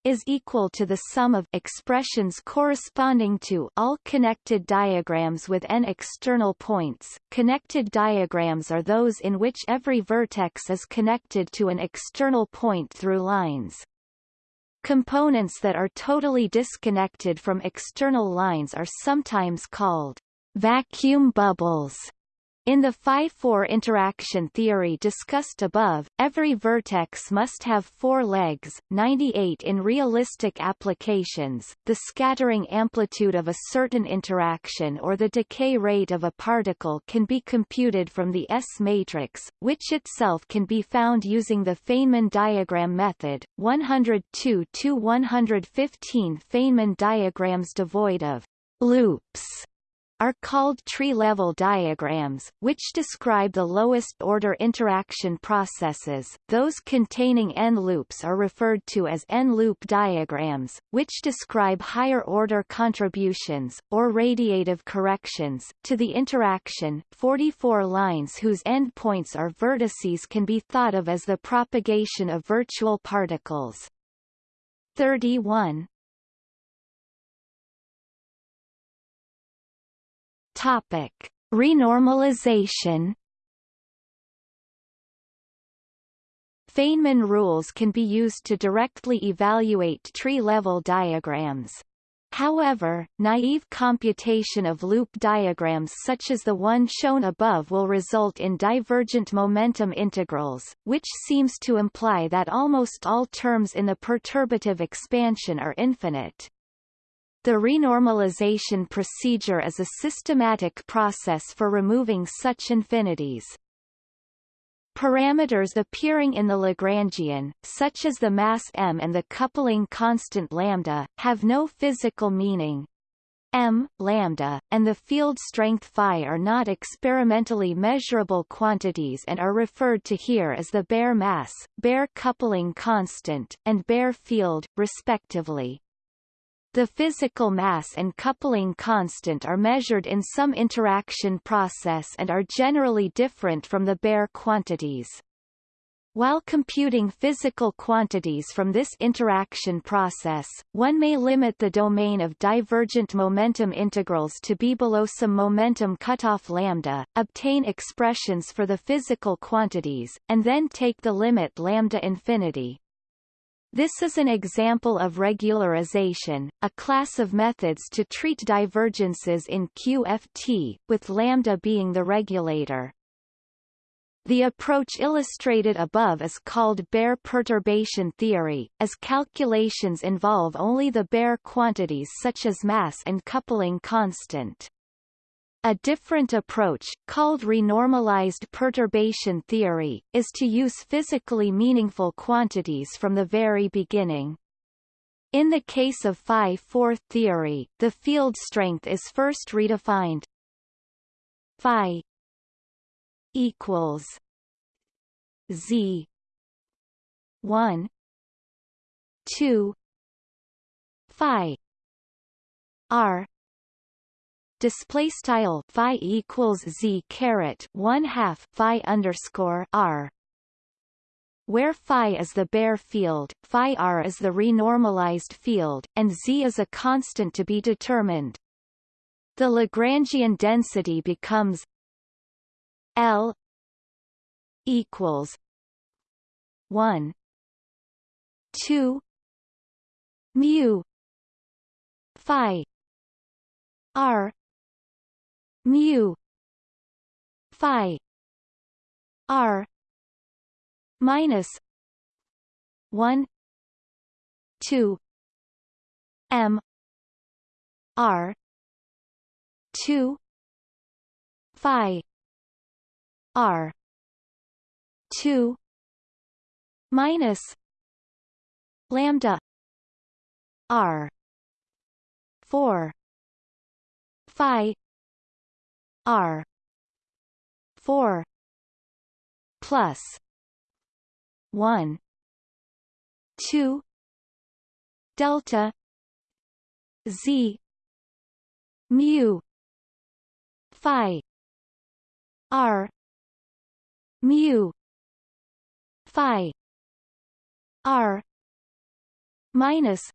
is equal to the sum of expressions corresponding to all connected diagrams with n external points. Connected diagrams are those in which every vertex is connected to an external point through lines. Components that are totally disconnected from external lines are sometimes called vacuum bubbles. In the phi-4 interaction theory discussed above, every vertex must have four legs, 98 in realistic applications. The scattering amplitude of a certain interaction or the decay rate of a particle can be computed from the S matrix, which itself can be found using the Feynman diagram method. 102 to 115 Feynman diagrams devoid of loops are called tree-level diagrams, which describe the lowest-order interaction processes. Those containing n-loops are referred to as n-loop diagrams, which describe higher-order contributions, or radiative corrections, to the interaction. 44 lines whose endpoints are vertices can be thought of as the propagation of virtual particles. 31 Topic: Renormalization. Feynman rules can be used to directly evaluate tree-level diagrams. However, naive computation of loop diagrams such as the one shown above will result in divergent momentum integrals, which seems to imply that almost all terms in the perturbative expansion are infinite. The renormalization procedure is a systematic process for removing such infinities. Parameters appearing in the Lagrangian, such as the mass m and the coupling constant lambda, have no physical meaning. m, lambda, and the field strength phi are not experimentally measurable quantities and are referred to here as the bare mass, bare coupling constant, and bare field, respectively. The physical mass and coupling constant are measured in some interaction process and are generally different from the bare quantities. While computing physical quantities from this interaction process, one may limit the domain of divergent momentum integrals to be below some momentum cutoff lambda, obtain expressions for the physical quantities, and then take the limit lambda infinity. This is an example of regularization, a class of methods to treat divergences in QFT, with lambda being the regulator. The approach illustrated above is called bare perturbation theory, as calculations involve only the bare quantities such as mass and coupling constant. A different approach, called renormalized perturbation theory, is to use physically meaningful quantities from the very beginning. In the case of phi-4 theory, the field strength is first redefined phi equals z 1 2 phi r display style phi equals z caret one half phi underscore r where phi is the bare field, phi r is the renormalized field, and z is a constant to be determined. The Lagrangian density becomes L equals 1 2 mu phi r mu phi r minus 1 2 m r 2 phi r 2 minus lambda r 4 phi R. four plus one two delta Z mu phi r mu phi r minus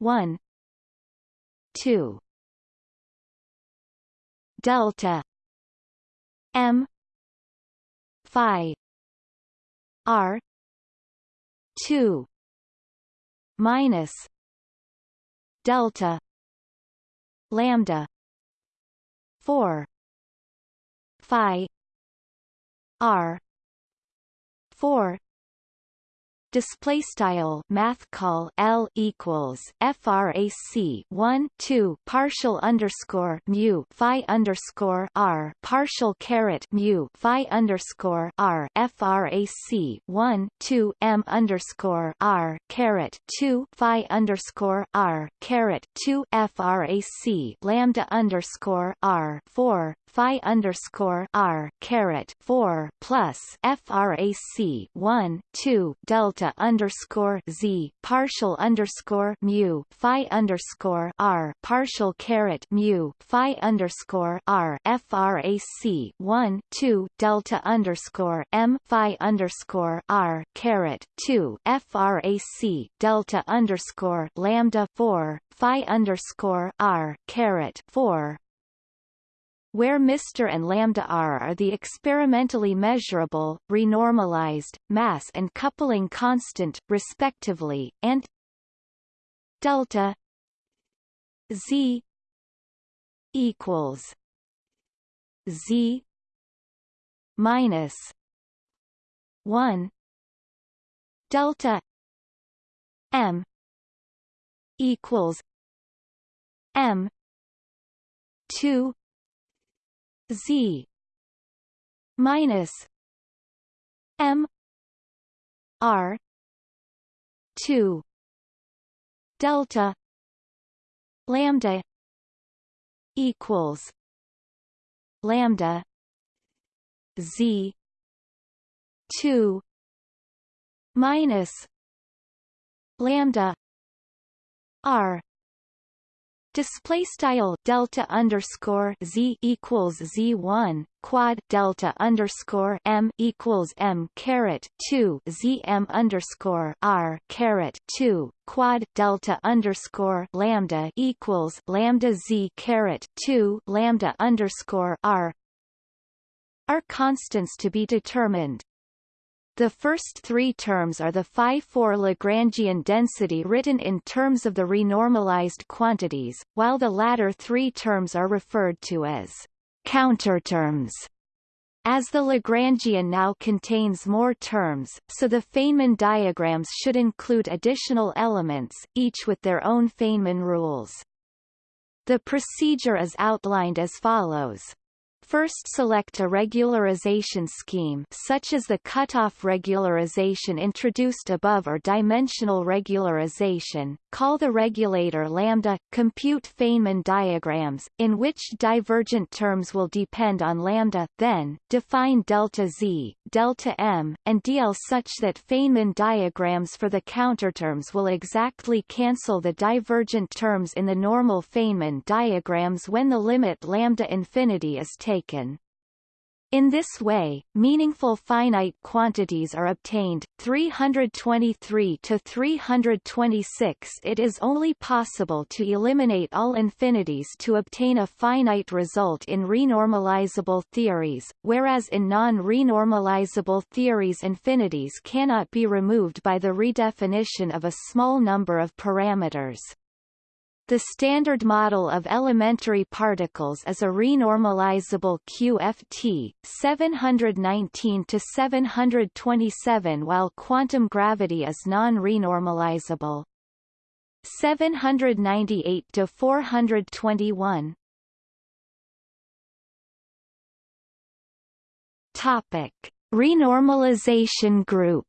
1 2 delta m phi r 2 minus delta lambda 4 phi r 4 display style math call L equals frac 1 2 partial underscore mu phi underscore R partial caret mu phi underscore R frac 1 2 M underscore R caret 2 phi underscore R caret 2 frac lambda underscore R 4 phi underscore r caret four plus frac one two delta underscore z partial underscore mu phi underscore r partial caret mu phi underscore r frac one two delta underscore m phi underscore r caret two frac delta underscore lambda four phi underscore r caret four where Mr and lambda r are the experimentally measurable, renormalized, mass and coupling constant, respectively, and delta z equals z minus 1 delta m equals m 2 Z minus M R two delta lambda equals lambda Z two minus lambda R Display style delta underscore z equals z one quad delta underscore m equals m caret two z m underscore r caret two quad delta underscore lambda equals lambda z caret two lambda underscore r are constants to be determined. The first three terms are the phi-4 Lagrangian density written in terms of the renormalized quantities, while the latter three terms are referred to as counterterms. As the Lagrangian now contains more terms, so the Feynman diagrams should include additional elements, each with their own Feynman rules. The procedure is outlined as follows. First select a regularization scheme such as the cutoff regularization introduced above or dimensional regularization, call the regulator lambda, compute Feynman diagrams, in which divergent terms will depend on lambda, then, define delta z, delta m, and dl such that Feynman diagrams for the counterterms will exactly cancel the divergent terms in the normal Feynman diagrams when the limit lambda infinity is taken taken. In this way, meaningful finite quantities are obtained. 323 to 326 It is only possible to eliminate all infinities to obtain a finite result in renormalizable theories, whereas in non-renormalizable theories infinities cannot be removed by the redefinition of a small number of parameters. The standard model of elementary particles is a renormalizable QFT 719 to 727 while quantum gravity is non-renormalizable. 798 to 421 Topic: Renormalization group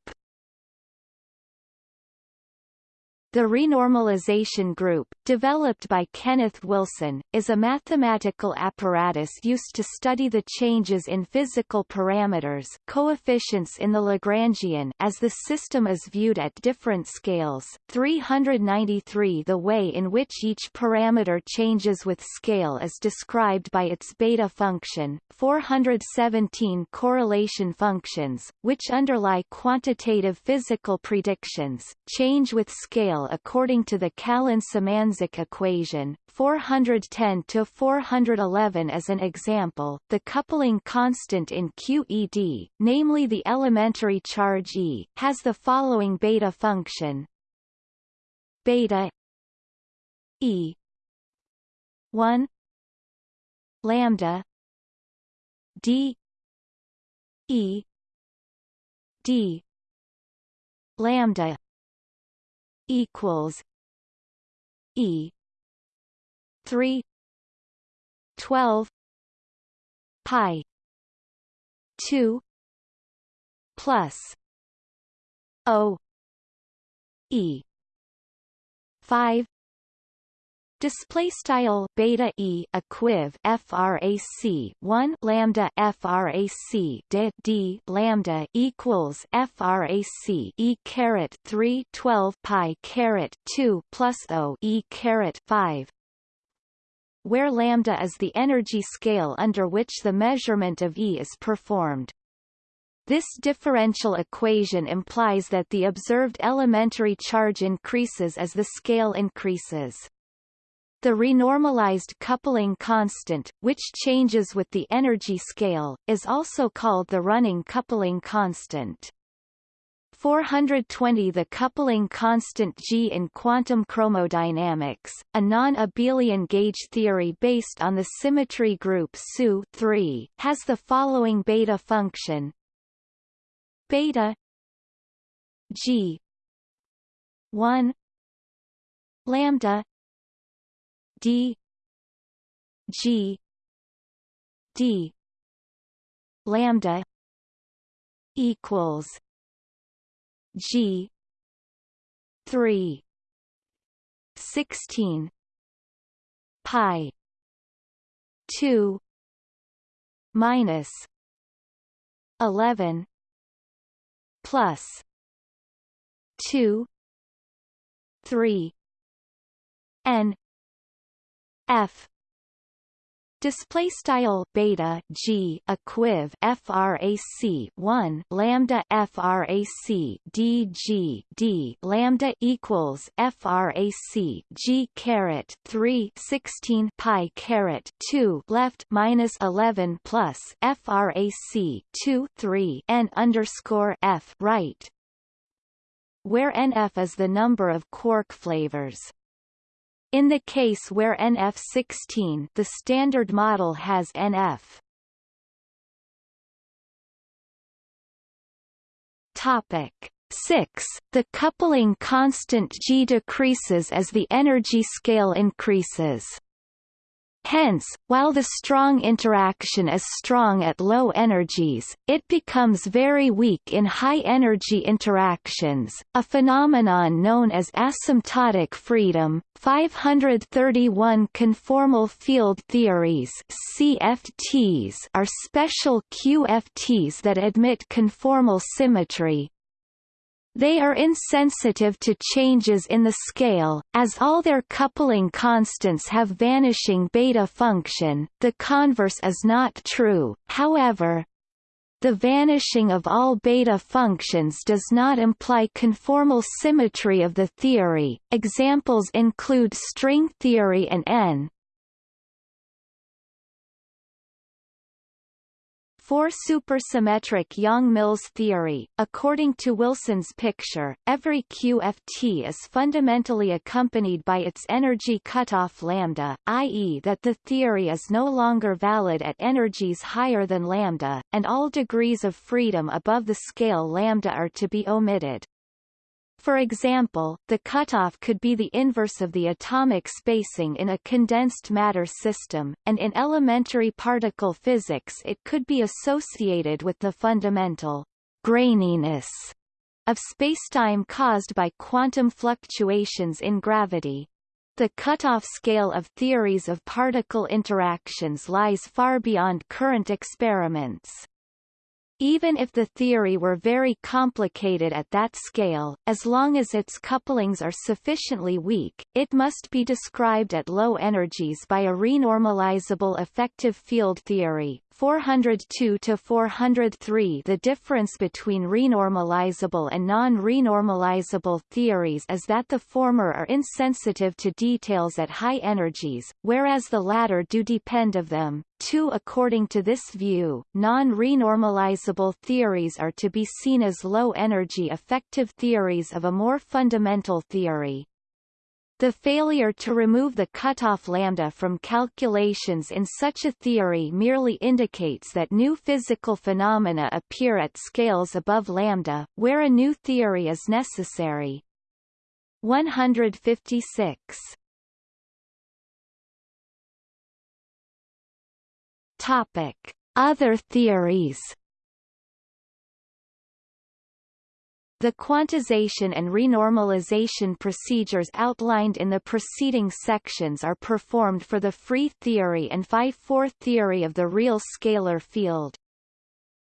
the renormalization group, developed by Kenneth Wilson, is a mathematical apparatus used to study the changes in physical parameters coefficients in the Lagrangian as the system is viewed at different scales, 393 The way in which each parameter changes with scale is described by its beta function, 417 correlation functions, which underlie quantitative physical predictions, change with scale according to the Callan-Symanzik Equation, 410 to 411 as an example, the coupling constant in QED, namely the elementary charge E, has the following beta function. Beta E 1 lambda D E D lambda equals E. three. twelve. pi. two. plus. O. E. five Display style beta e equiv frac 1 lambda frac d d lambda equals frac e caret 3 12 pi caret 2 plus o e caret 5 where lambda is the energy scale under which the measurement of E is performed. This differential equation implies that the observed elementary charge increases as the scale increases. The renormalized coupling constant, which changes with the energy scale, is also called the running coupling constant. 420 The coupling constant G in quantum chromodynamics, a non-abelian gauge theory based on the symmetry group SU 3, has the following beta function beta G 1 lambda d g d lambda equals g 3 16 pi 2 minus 11 plus 2 3 n f. Display style beta g equiv frac 1 lambda frac d g d lambda equals frac g caret 3 16 pi caret 2 left minus 11 plus frac 2 3 n underscore f right. Where nf is the number of quark flavors in the case where NF16 the standard model has NF Topic 6. The coupling constant G decreases as the energy scale increases. Hence, while the strong interaction is strong at low energies, it becomes very weak in high-energy interactions, a phenomenon known as asymptotic freedom. 531 conformal field theories CFTs are special QFTs that admit conformal symmetry, they are insensitive to changes in the scale, as all their coupling constants have vanishing beta function the converse is not true, however. The vanishing of all beta functions does not imply conformal symmetry of the theory. Examples include string theory and N, For supersymmetric Yang-Mills theory, according to Wilson's picture, every QFT is fundamentally accompanied by its energy cutoff lambda, i.e. that the theory is no longer valid at energies higher than lambda, and all degrees of freedom above the scale lambda are to be omitted. For example, the cutoff could be the inverse of the atomic spacing in a condensed matter system, and in elementary particle physics it could be associated with the fundamental graininess of spacetime caused by quantum fluctuations in gravity. The cutoff scale of theories of particle interactions lies far beyond current experiments. Even if the theory were very complicated at that scale, as long as its couplings are sufficiently weak, it must be described at low energies by a renormalizable effective field theory. 402 to 403 The difference between renormalizable and non-renormalizable theories is that the former are insensitive to details at high energies, whereas the latter do depend of them. 2 According to this view, non-renormalizable theories are to be seen as low-energy effective theories of a more fundamental theory, the failure to remove the cutoff lambda from calculations in such a theory merely indicates that new physical phenomena appear at scales above lambda, where a new theory is necessary. 156. Topic: Other theories The quantization and renormalization procedures outlined in the preceding sections are performed for the free theory and phi-4 theory of the real scalar field.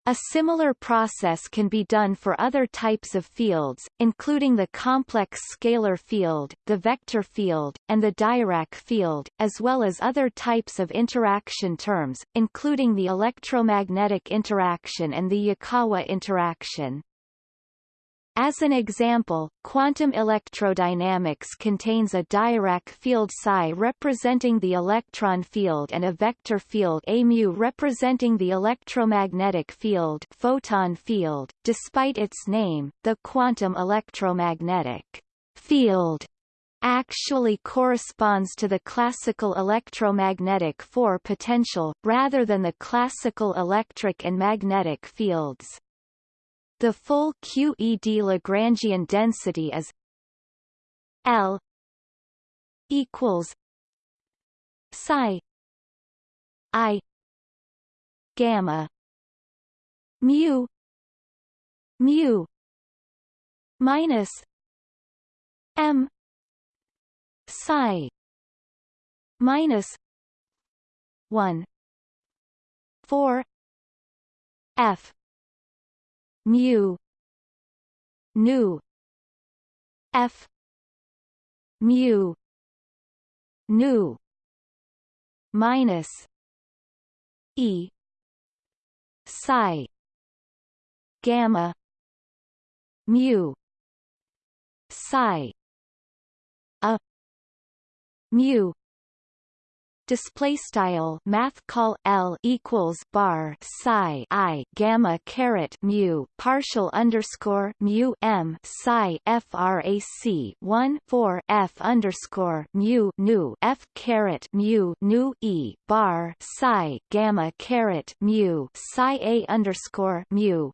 A similar process can be done for other types of fields, including the complex scalar field, the vector field, and the Dirac field, as well as other types of interaction terms, including the electromagnetic interaction and the Yukawa interaction. As an example, quantum electrodynamics contains a Dirac field psi representing the electron field and a vector field A mu representing the electromagnetic field photon field. Despite its name, the quantum electromagnetic field actually corresponds to the classical electromagnetic 4 potential, rather than the classical electric and magnetic fields. The full QED Lagrangian density is L equals psi I gamma mu mu minus M psi minus one four F mu nu f mu nu minus e psi gamma mu psi a mu display style math call L equals bar psi I gamma caret mu partial underscore mu M psi frac 1 4 F underscore mu nu F caret mu nu E bar psi gamma caret mu psi A underscore mu.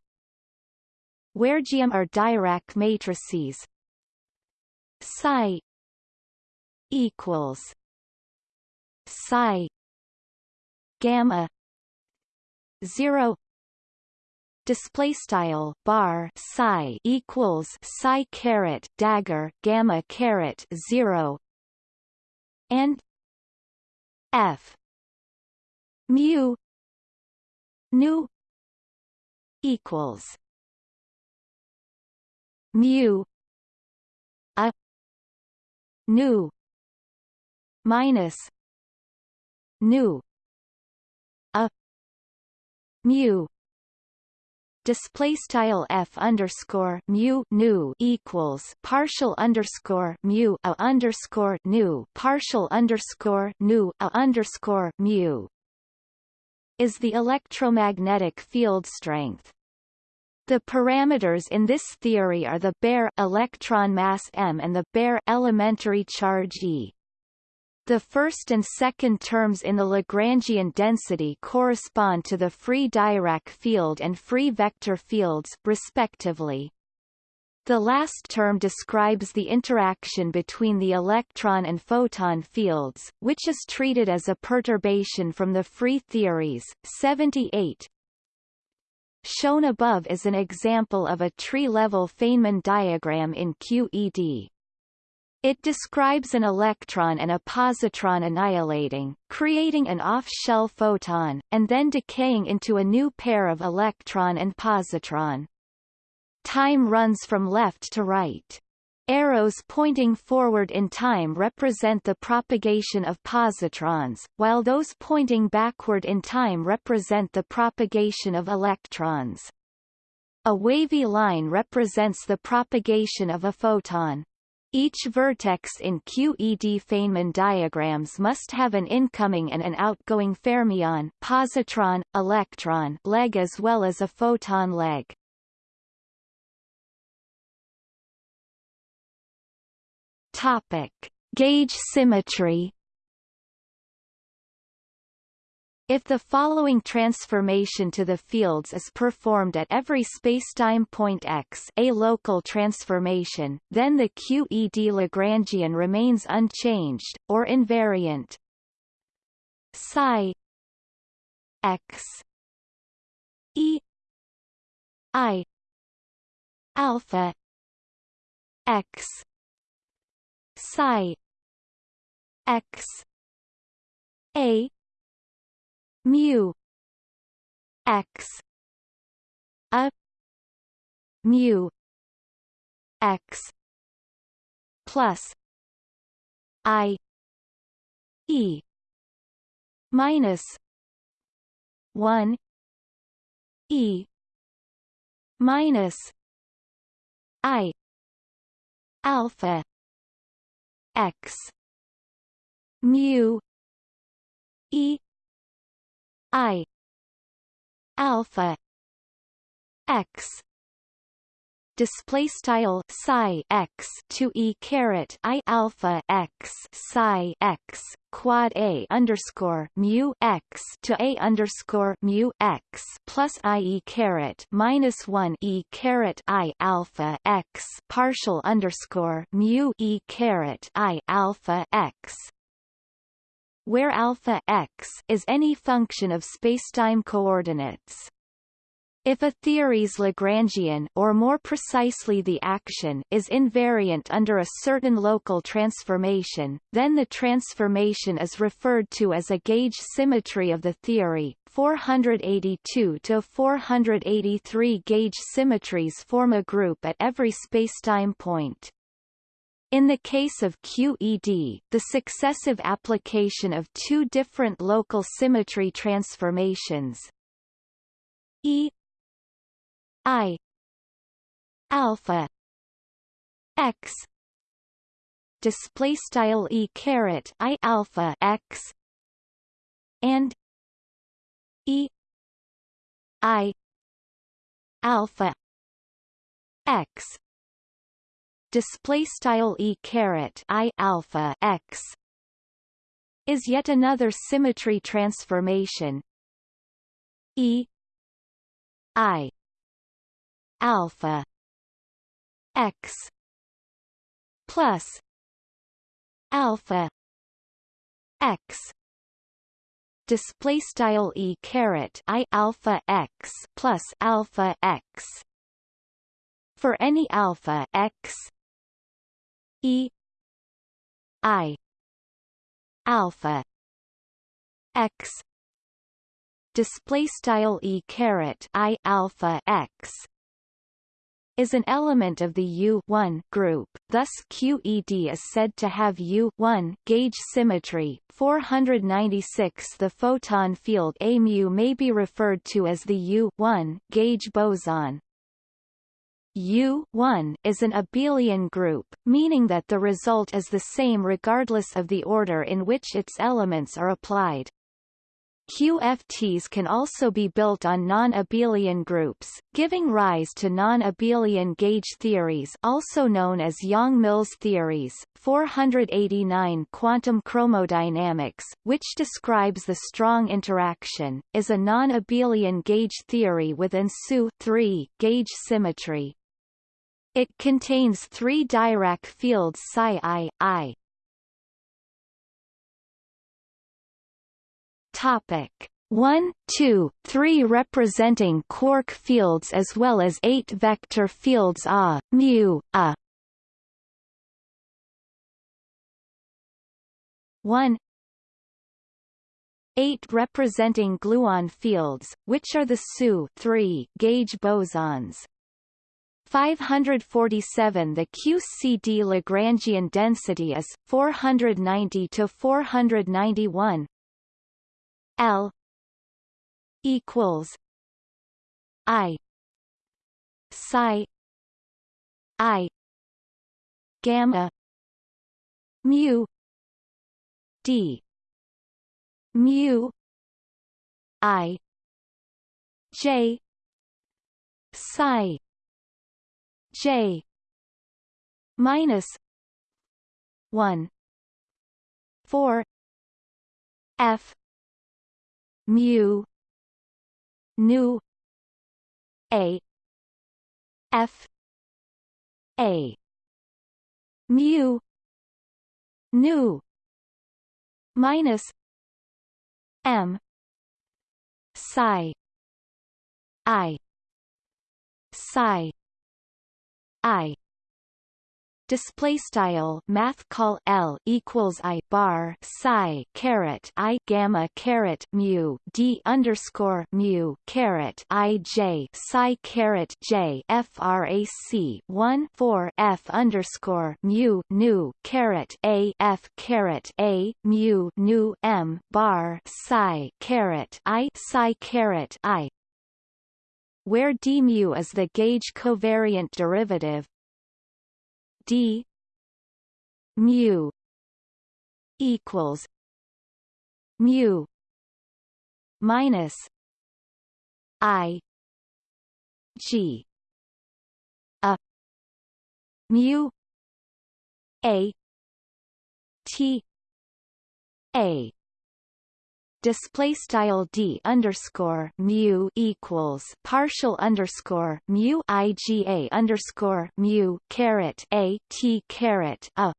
Where GM are Dirac matrices. Psi equals psi gamma 0 display style bar psi equals psi caret dagger gamma caret 0 and f mu nu equals mu a nu minus nu a mu display style f underscore mu nu equals partial underscore mu a underscore nu partial underscore nu a underscore mu is the electromagnetic field strength. The parameters in this theory are the bare electron mass m and the bare elementary charge e. The first and second terms in the Lagrangian density correspond to the free Dirac field and free vector fields, respectively. The last term describes the interaction between the electron and photon fields, which is treated as a perturbation from the free theories. 78 Shown above is an example of a tree-level Feynman diagram in QED. It describes an electron and a positron annihilating, creating an off-shell photon, and then decaying into a new pair of electron and positron. Time runs from left to right. Arrows pointing forward in time represent the propagation of positrons, while those pointing backward in time represent the propagation of electrons. A wavy line represents the propagation of a photon. Each vertex in QED Feynman diagrams must have an incoming and an outgoing fermion positron, electron leg as well as a photon leg. Topic: Gauge symmetry. If the following transformation to the fields is performed at every spacetime point x a local transformation, then the QED Lagrangian remains unchanged, or invariant. Psi x e i alpha x psi x a mu x a mu x plus i e minus 1 e minus i alpha x mu e i. Alpha. X. Display style psi x to e caret i alpha x psi x quad a underscore mu x to a underscore mu x plus i e caret minus one e caret i alpha x partial underscore mu e caret i alpha x where alpha x is any function of spacetime coordinates. If a theory's Lagrangian or more precisely the action is invariant under a certain local transformation, then the transformation is referred to as a gauge symmetry of the theory. 482 to 483 gauge symmetries form a group at every spacetime point. In the case of QED, the successive application of two different local symmetry transformations E I alpha x display style e caret i alpha x and e i alpha x display style e caret i alpha x is yet another symmetry transformation. E i alpha x plus alpha x. Display style e caret i alpha x plus alpha x. For any alpha x e i alpha x display style e caret i alpha x is an element of the U1 group, thus QED is said to have U1 gauge symmetry. 496 The photon field A mu may be referred to as the U1 gauge boson. U 1 is an abelian group, meaning that the result is the same regardless of the order in which its elements are applied. QFTs can also be built on non-abelian groups, giving rise to non-abelian gauge theories also known as Yang-Mills theories. 489 Quantum chromodynamics, which describes the strong interaction, is a non-abelian gauge theory with SU gauge symmetry. It contains three Dirac fields psi i, i, Topic 1, 2, 3 representing quark fields as well as 8 vector fields A, mu, A. 1 8 representing gluon fields, which are the SU 3 gauge bosons. 547 The QCD Lagrangian density is 490 to 491 L equals I psi I gamma mu D mu I J psi J minus one four F mu nu A F A mu nu minus M psi I psi I. Display style math call L equals I bar psi caret I gamma caret mu D underscore mu caret I J psi caret J frac 1 4 F underscore mu nu caret A F caret A mu nu M bar psi caret I psi caret I where d mu is the gauge covariant derivative. d mu equals mu minus i g. A mu a t a display style d underscore mu equals partial underscore mu iga underscore mu caret a t caret a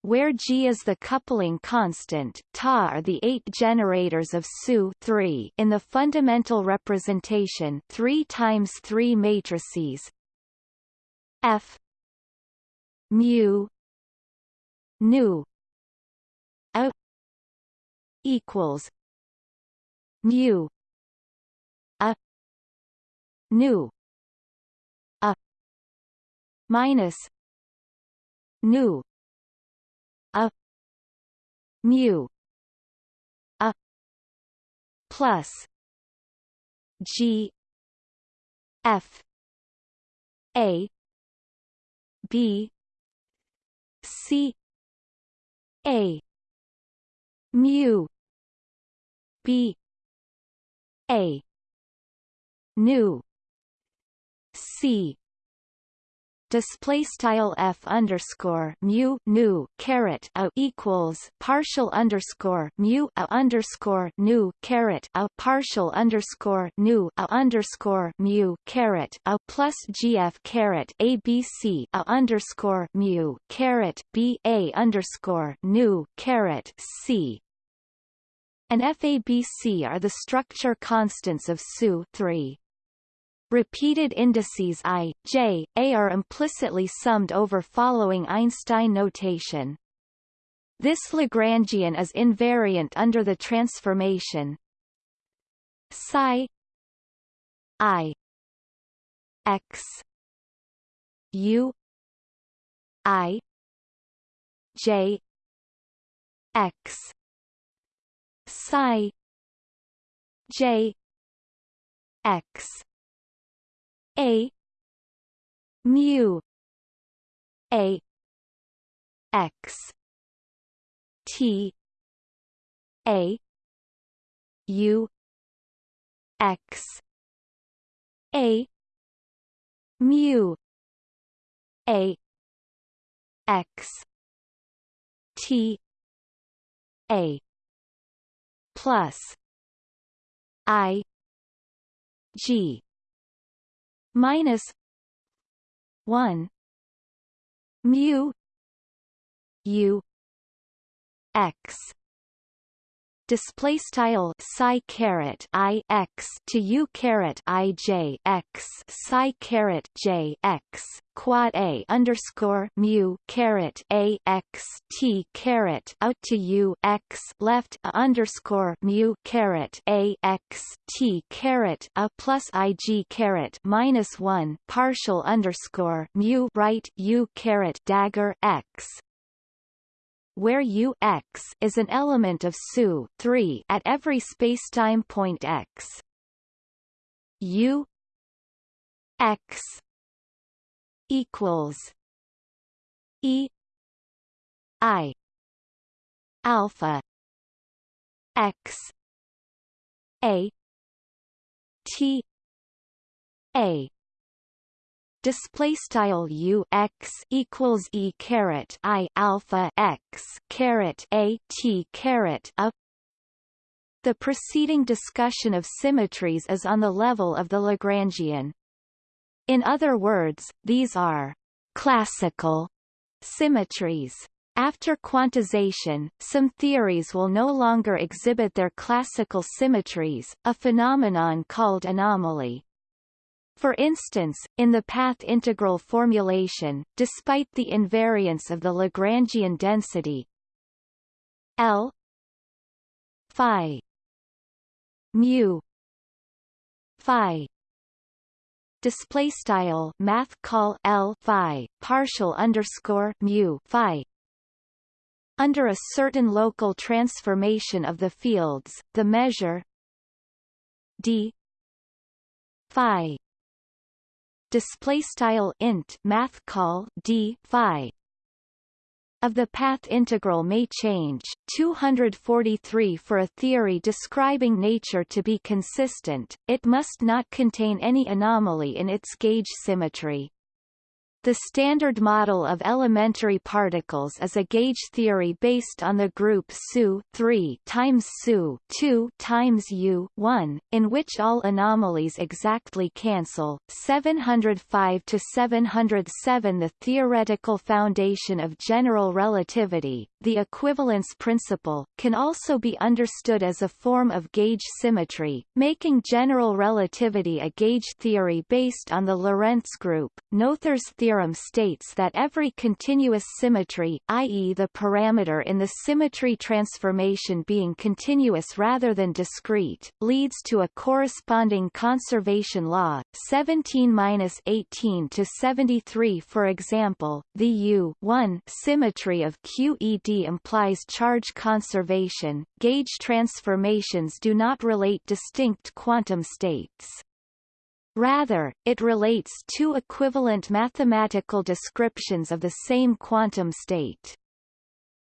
where G is the coupling constant, Ta are the eight generators of SU 3 in the fundamental representation 3 times 3 matrices F mu nu equals mu a nu a minus nu a mu a plus g f a b c a mu B. A. nu. C. Display style f underscore mu nu caret a equals partial underscore mu a underscore nu caret a partial underscore nu a underscore mu caret a plus gf caret abc a underscore mu caret b a underscore nu caret c and FABC are the structure constants of SU 3. Repeated indices i, j, a are implicitly summed over following Einstein notation. This Lagrangian is invariant under the transformation psi i x u i j x psi j x a mu a x t a u x a mu a x t a plus I G minus one mu U X display style psi caret i x to u caret i j x psi caret j x quad a underscore mu caret a x t caret out to u x left a underscore mu caret a x t caret a plus i g caret minus one partial underscore mu right u caret dagger x where U x is an element of SU 3 at every spacetime point x. U x equals E I alpha x a T a display style u x equals e caret i alpha x caret a t caret a. The preceding discussion of symmetries is on the level of the Lagrangian. In other words, these are classical symmetries. After quantization, some theories will no longer exhibit their classical symmetries, a phenomenon called anomaly. For instance, in the path integral formulation, despite the invariance of the Lagrangian density L phi mu phi display style math call L phi partial underscore mu phi under a certain local transformation of the fields, the measure d phi display style int math call d phi. Of the path integral may change. 243 for a theory describing nature to be consistent it must not contain any anomaly in its gauge symmetry the standard model of elementary particles is a gauge theory based on the group SU 3 times SU 2 times U 1, in which all anomalies exactly cancel. 705 to 707 The theoretical foundation of general relativity, the equivalence principle, can also be understood as a form of gauge symmetry, making general relativity a gauge theory based on the Lorentz group. Noether's theorem states that every continuous symmetry, i.e. the parameter in the symmetry transformation being continuous rather than discrete, leads to a corresponding conservation law, 17-18 to 73 for example, the U symmetry of QED implies charge conservation, gauge transformations do not relate distinct quantum states. Rather, it relates two equivalent mathematical descriptions of the same quantum state.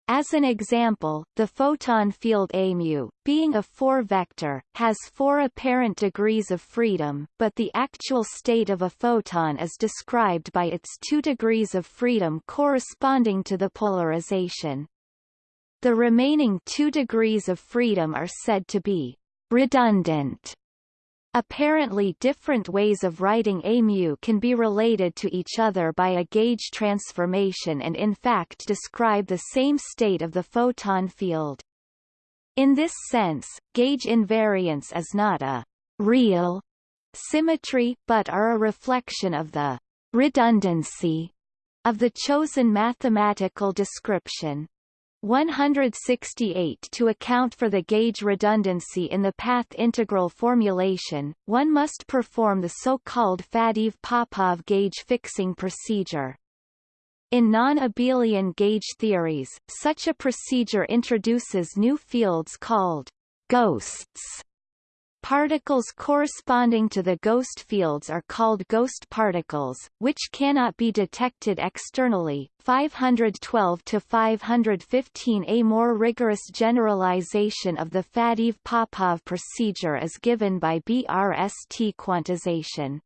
As an example, the photon field A mu, being a four-vector, has four apparent degrees of freedom, but the actual state of a photon is described by its two degrees of freedom corresponding to the polarization. The remaining two degrees of freedom are said to be redundant Apparently different ways of writing a mu can be related to each other by a gauge transformation and in fact describe the same state of the photon field. In this sense, gauge invariance is not a real symmetry but are a reflection of the redundancy of the chosen mathematical description. 168 To account for the gauge redundancy in the path integral formulation, one must perform the so-called Faddeev-Popov gauge fixing procedure. In non-abelian gauge theories, such a procedure introduces new fields called ghosts Particles corresponding to the ghost fields are called ghost particles, which cannot be detected externally. 512 to 515 A more rigorous generalization of the Faddeev-Popov procedure is given by BRST quantization.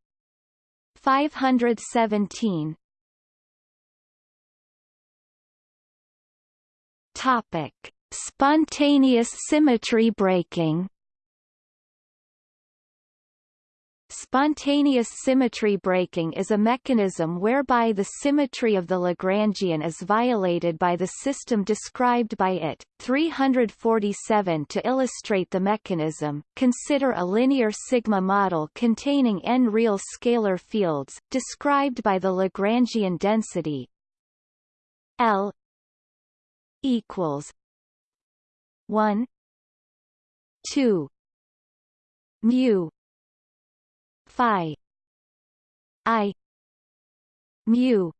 517 Topic: Spontaneous symmetry breaking Spontaneous symmetry breaking is a mechanism whereby the symmetry of the Lagrangian is violated by the system described by it. 347 To illustrate the mechanism, consider a linear sigma model containing n real scalar fields, described by the Lagrangian density L equals 1 2 mu phi i mu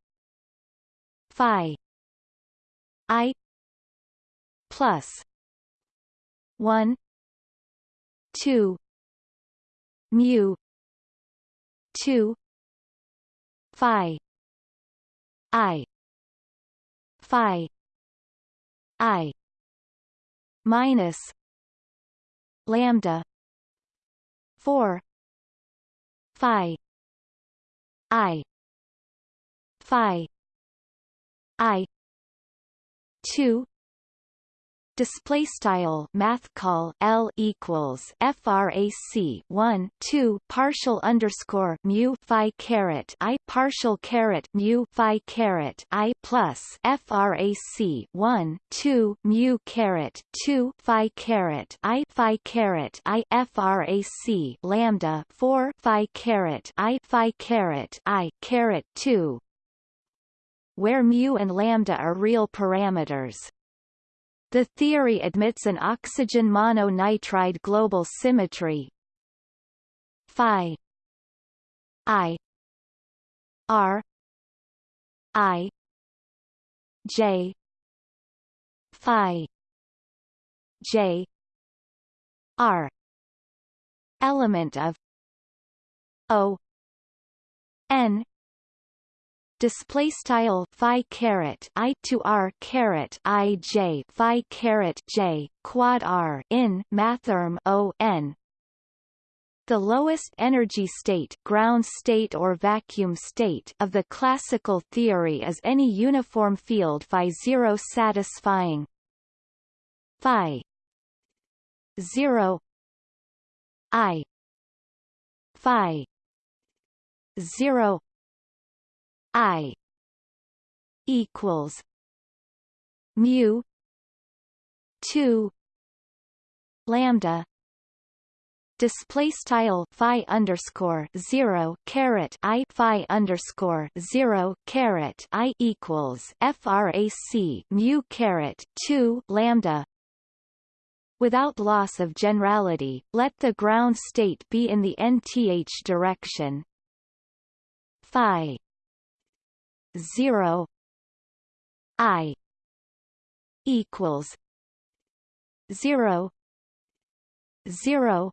phi i plus 1 2 mu 2 phi i phi i minus lambda 4 phi. I. Phi. I. 2 display style math call L equals frac 1 2 partial underscore mu phi caret I partial caret mu phi caret I plus frac 1 2 mu caret 2 phi caret I phi caret I frac lambda 4 phi caret I phi caret I caret 2 where mu and lambda are real parameters the theory admits an oxygen mononitride global symmetry. Phi. I. R. I. J. Phi. J. R. Element of o. N display style phi caret i to r caret i j phi caret j quad r in mathrm o n. The lowest energy state ground state or vacuum state of the classical theory is any uniform field phi 0 satisfying phi 0 i phi 0 I equals mu two lambda display style phi underscore zero caret i phi underscore zero caret i equals frac mu caret two lambda Without loss of generality, let the ground state be in the nth direction. Phi 0 i equals 0 0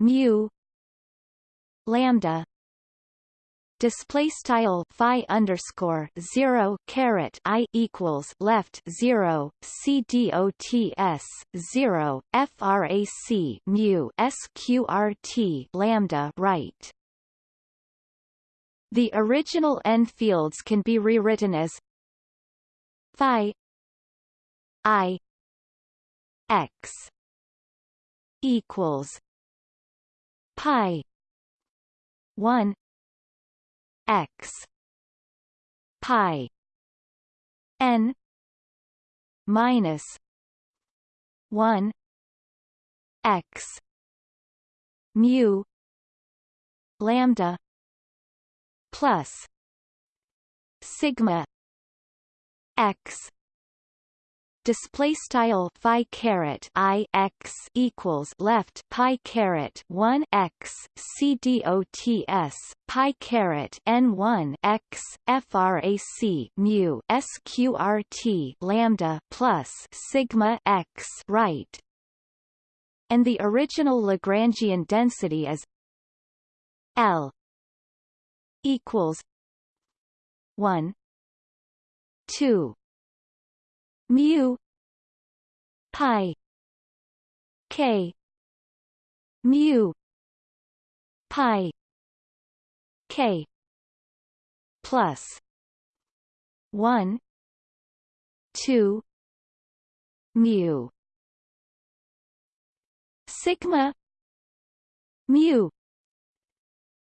mu lambda display style phi underscore zero caret i equals left zero c d o t s zero frac mu sqrt lambda right the original n fields can be rewritten as phi i x equals pi 1 x pi n minus 1 x mu lambda plus sigma x display style phi caret i x equals left pi caret 1 x c dots pi caret n 1 x frac mu sqrt lambda plus sigma x right? And the original lagrangian density is l equals one two mu pi k mu pi k plus one two mu. Sigma mu.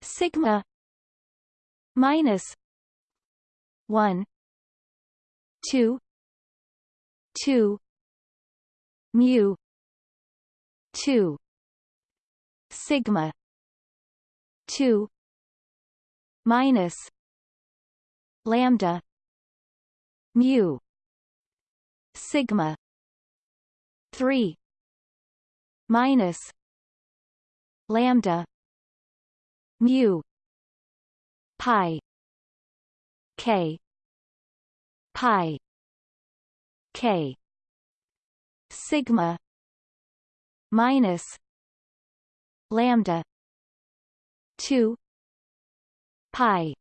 Sigma minus 1 2 2 mu 2 sigma 2 minus lambda mu sigma 3 minus lambda mu pi. K. Pi. K. Sigma. Minus. Lambda. 2 pi.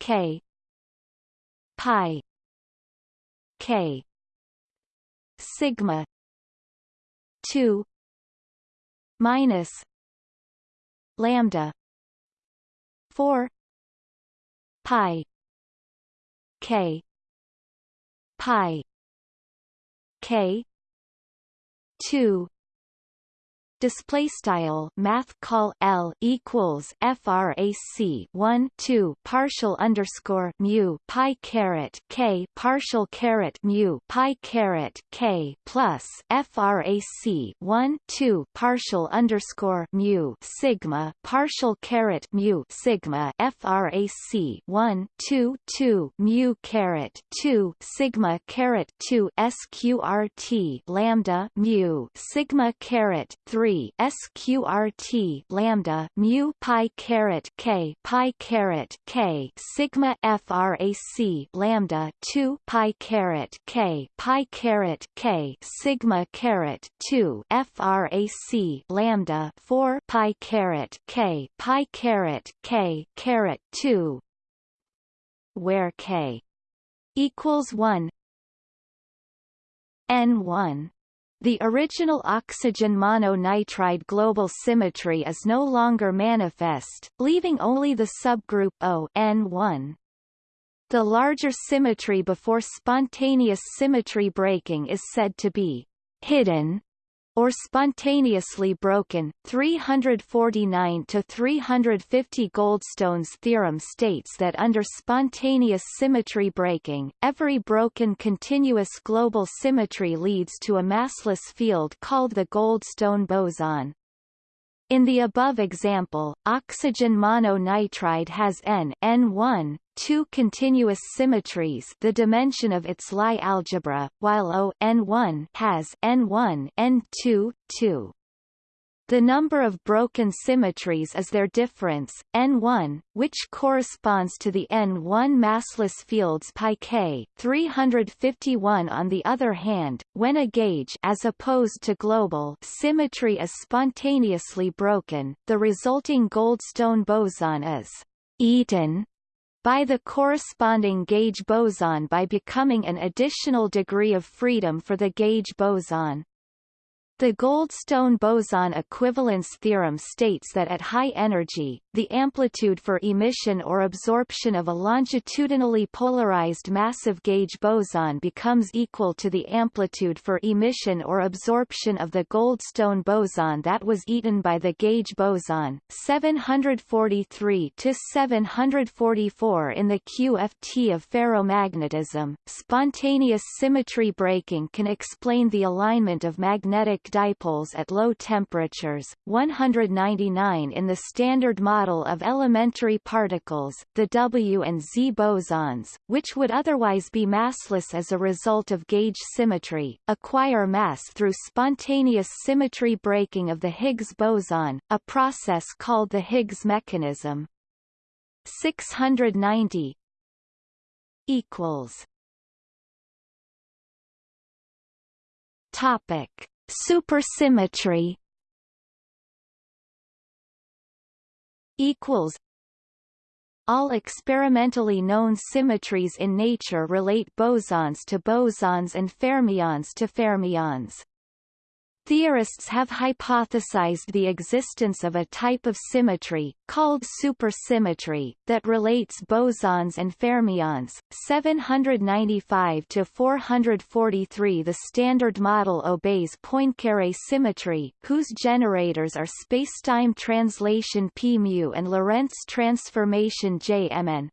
K. Pi. K. Sigma. 2 minus. Lambda 4 pi. K. Pi. K. 2 display style math call L equals frac 1 2 partial underscore mu pi caret K partial caret mu pi caret K plus frac 1 2 partial underscore mu sigma partial caret mu sigma frac 1 2 2 mu caret 2 sigma caret 2 sqrt lambda mu sigma caret 3 3 sqrt lambda mu pi caret k pi caret k sigma frac lambda 2 pi caret k pi caret k sigma caret 2 frac lambda 4 pi caret k pi caret k caret 2 where k equals 1 n1 the original oxygen mononitride global symmetry is no longer manifest, leaving only the subgroup O N1. The larger symmetry before spontaneous symmetry breaking is said to be hidden or spontaneously broken. 349 to 350 Goldstone's theorem states that under spontaneous symmetry breaking, every broken continuous global symmetry leads to a massless field called the Goldstone boson. In the above example, oxygen mononitride has N N1, two continuous symmetries the dimension of its Lie algebra, while O N1 has N1 N2, 2. The number of broken symmetries is their difference, n1, which corresponds to the n1 massless fields pi k 351 on the other hand, when a gauge as opposed to global symmetry is spontaneously broken, the resulting Goldstone boson is eaten by the corresponding gauge boson by becoming an additional degree of freedom for the gauge boson. The Goldstone boson equivalence theorem states that at high energy, the amplitude for emission or absorption of a longitudinally polarized massive gauge boson becomes equal to the amplitude for emission or absorption of the Goldstone boson that was eaten by the gauge boson. 743 to 744 in the QFT of ferromagnetism, spontaneous symmetry breaking can explain the alignment of magnetic dipoles at low temperatures, 199 in the Standard Model of Elementary Particles the W and Z bosons, which would otherwise be massless as a result of gauge symmetry, acquire mass through spontaneous symmetry breaking of the Higgs boson, a process called the Higgs mechanism. 690 equals Topic Supersymmetry equals all experimentally known symmetries in nature relate bosons to bosons and fermions to fermions. Theorists have hypothesized the existence of a type of symmetry, called supersymmetry, that relates bosons and fermions. 795 to 443 The Standard Model obeys Poincaré symmetry, whose generators are spacetime translation p mu and Lorentz transformation j mn.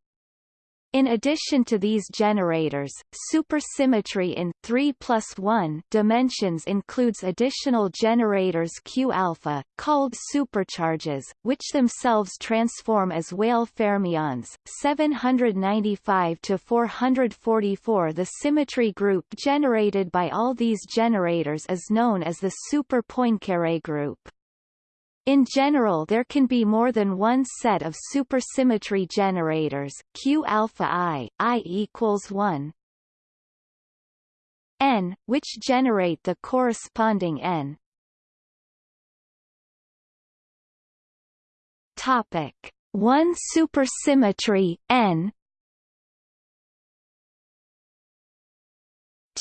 In addition to these generators, supersymmetry in 3 plus 1 dimensions includes additional generators Q alpha, called supercharges, which themselves transform as Weyl fermions. 795 to 444 The symmetry group generated by all these generators is known as the super Poincaré group. In general there can be more than one set of supersymmetry generators Q alpha i, i equals 1 n, which generate the corresponding n. Topic 1 supersymmetry n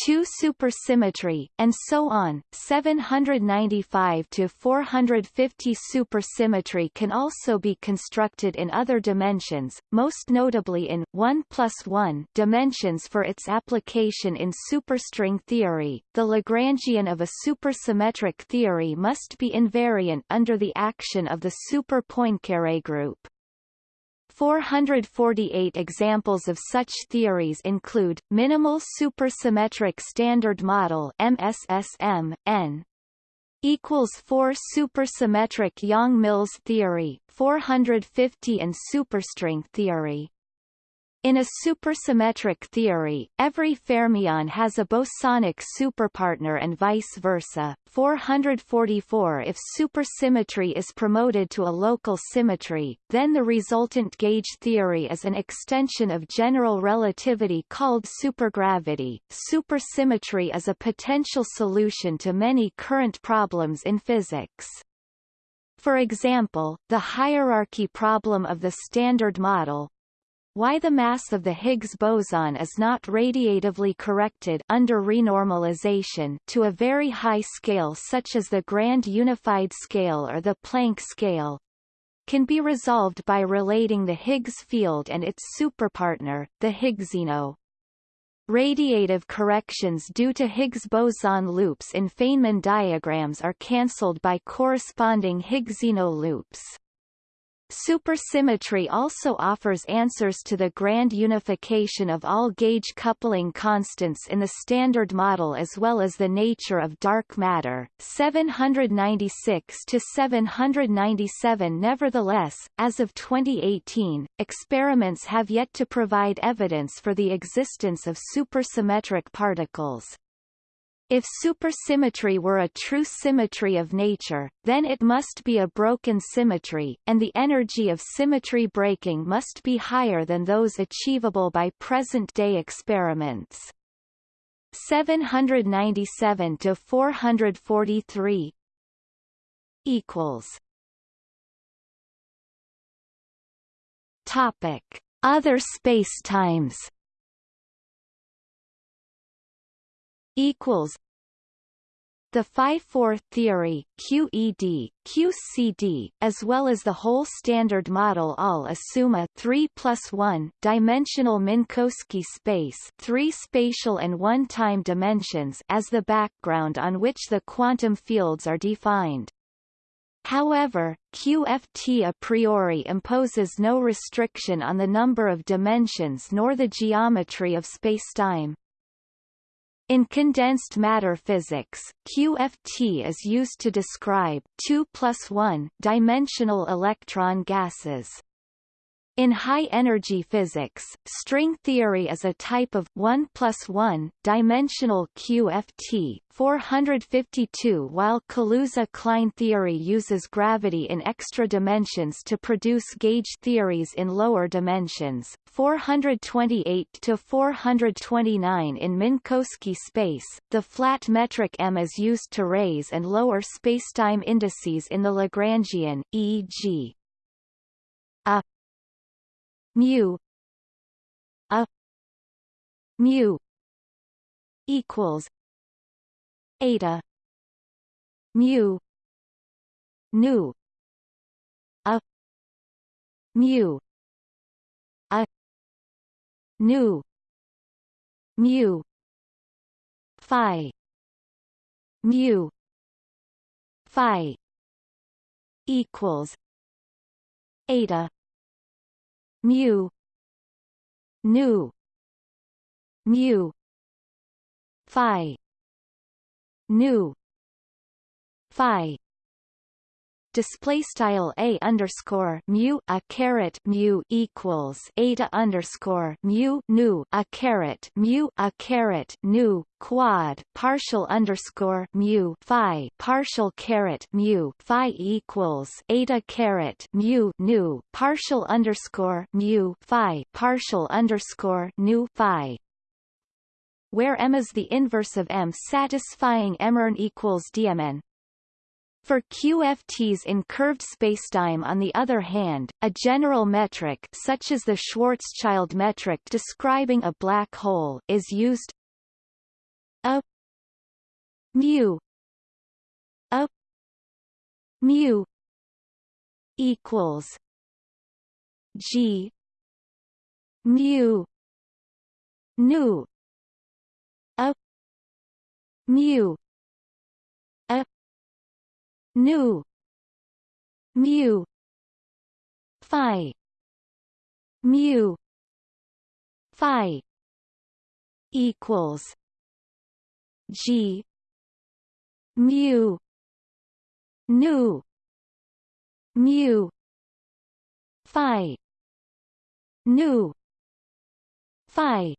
2 supersymmetry, and so on. 795 to 450 supersymmetry can also be constructed in other dimensions, most notably in 1 plus 1 dimensions for its application in superstring theory. The Lagrangian of a supersymmetric theory must be invariant under the action of the super Poincaré group. 448 examples of such theories include, minimal supersymmetric standard model MSSM, N equals 4 supersymmetric Yang-Mills theory, 450 and superstring theory. In a supersymmetric theory, every fermion has a bosonic superpartner and vice versa. 444 If supersymmetry is promoted to a local symmetry, then the resultant gauge theory is an extension of general relativity called supergravity. Supersymmetry is a potential solution to many current problems in physics. For example, the hierarchy problem of the Standard Model, why the mass of the Higgs boson is not radiatively corrected under renormalization to a very high scale such as the Grand Unified Scale or the Planck scale can be resolved by relating the Higgs field and its superpartner, the Higgsino. Radiative corrections due to Higgs boson loops in Feynman diagrams are cancelled by corresponding Higgsino loops. Supersymmetry also offers answers to the grand unification of all gauge coupling constants in the Standard Model as well as the nature of dark matter. 796 to 797 Nevertheless, as of 2018, experiments have yet to provide evidence for the existence of supersymmetric particles. If supersymmetry were a true symmetry of nature, then it must be a broken symmetry, and the energy of symmetry breaking must be higher than those achievable by present-day experiments. 797 to 443 equals. Topic: Other spacetimes. Equals the phi-4 theory QED, QCD, as well as the whole standard model all assume a 3 plus 1 dimensional Minkowski space 3 spatial and 1 time dimensions as the background on which the quantum fields are defined. However, QFT a priori imposes no restriction on the number of dimensions nor the geometry of spacetime. In condensed matter physics, QFT is used to describe 2 plus 1 dimensional electron gases. In high-energy physics, string theory is a type of 1 plus 1 dimensional QFT 452 while Kaluza-Klein theory uses gravity in extra dimensions to produce gauge theories in lower dimensions. 428 to 429 in Minkowski space, the flat metric m is used to raise and lower spacetime indices in the Lagrangian, e.g. a mu a mu equals eta mu nu a mu a nu mu phi mu phi equals eta mu nu mu phi nu phi display style a underscore mu a caret mu equals eta underscore mu nu a caret mu a caret nu quad partial underscore mu phi partial caret mu phi equals eta caret mu nu partial underscore mu phi partial underscore nu phi. Where m is the inverse of m satisfying mn equals dmn for QFTs in curved spacetime on the other hand, a general metric such as the Schwarzschild metric describing a black hole is used. A mu a mu equals g mu nu a mu nu mu phi mu phi equals g mu nu mu phi nu phi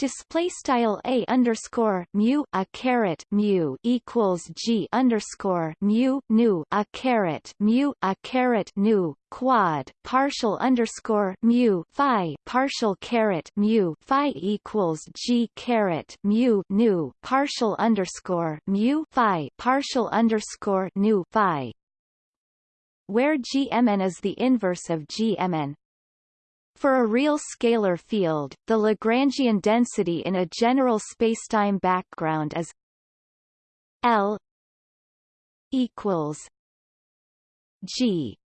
display style a underscore mu a caret mu equals g underscore mu nu a caret mu a caret nu quad partial underscore mu phi partial caret mu phi equals g caret mu nu partial underscore mu phi partial underscore nu phi. Where gmn is the inverse of gmn for a real scalar field, the Lagrangian density in a general spacetime background is L equals G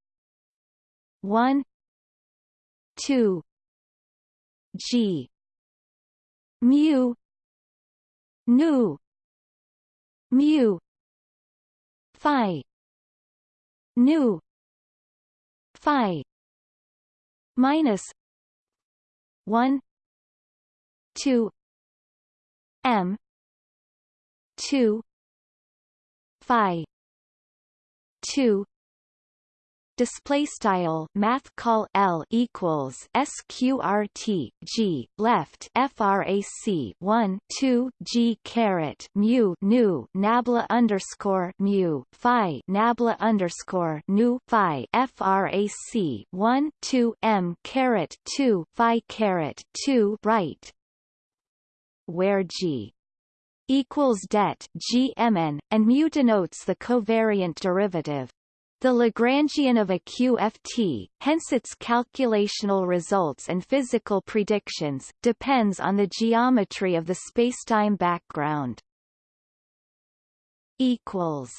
one two G mu nu mu phi nu phi minus 1 2 m 2 phi 2 display style math call L equals sqrt G left frac 1 2 G caret mu nu nabla underscore mu phi nabla underscore nu phi frac 1 2 M caret 2 phi caret 2 right. Where G equals det GMN, and mu denotes the covariant derivative the Lagrangian of a QFT, hence its calculational results and physical predictions, depends on the geometry of the spacetime background. Equals.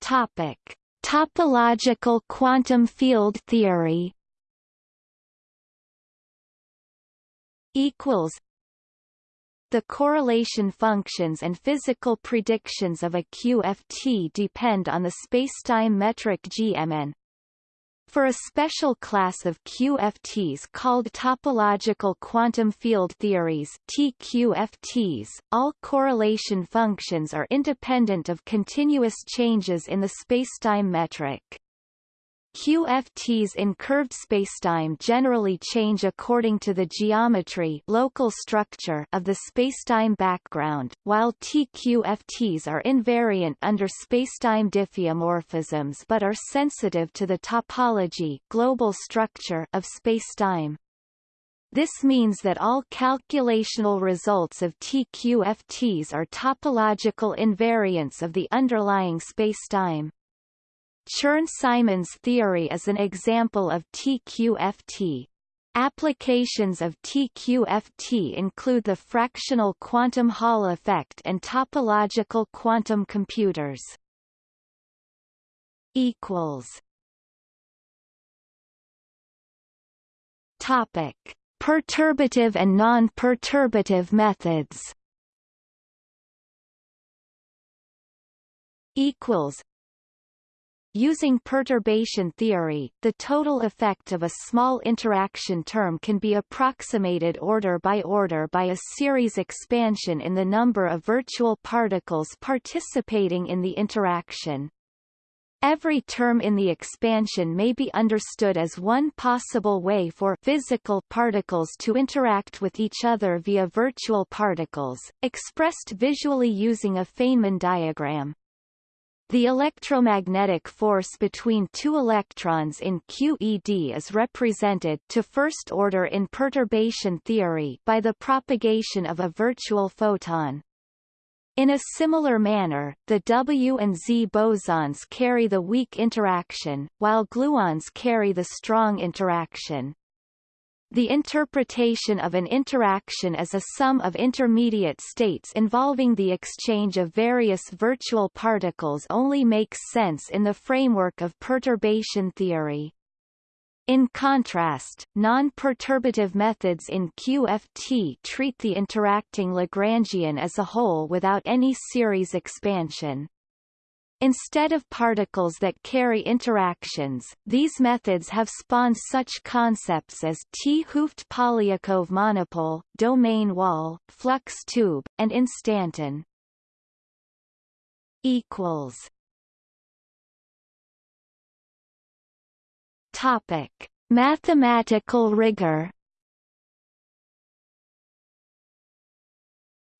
Topic: Topological quantum field theory. Equals the correlation functions and physical predictions of a QFT depend on the spacetime metric GMN. For a special class of QFTs called topological quantum field theories TQFTs, all correlation functions are independent of continuous changes in the spacetime metric. QFTs in curved spacetime generally change according to the geometry local structure of the spacetime background, while TQFTs are invariant under spacetime diffeomorphisms but are sensitive to the topology global structure of spacetime. This means that all calculational results of TQFTs are topological invariants of the underlying spacetime. Chern-Simons theory is an example of TQFT. Applications of TQFT include the fractional quantum Hall effect and topological quantum computers. Equals. Topic: Perturbative and non-perturbative methods. Equals. Using perturbation theory, the total effect of a small interaction term can be approximated order by order by a series expansion in the number of virtual particles participating in the interaction. Every term in the expansion may be understood as one possible way for physical particles to interact with each other via virtual particles, expressed visually using a Feynman diagram. The electromagnetic force between two electrons in QED is represented to first order in perturbation theory by the propagation of a virtual photon. In a similar manner, the W and Z bosons carry the weak interaction, while gluons carry the strong interaction. The interpretation of an interaction as a sum of intermediate states involving the exchange of various virtual particles only makes sense in the framework of perturbation theory. In contrast, non-perturbative methods in QFT treat the interacting Lagrangian as a whole witho't any series expansion. Instead of particles that carry interactions, these methods have spawned such concepts as 't Hooft Polyakov monopole, domain wall, flux tube, and instanton. Equals. Topic: Mathematical rigor.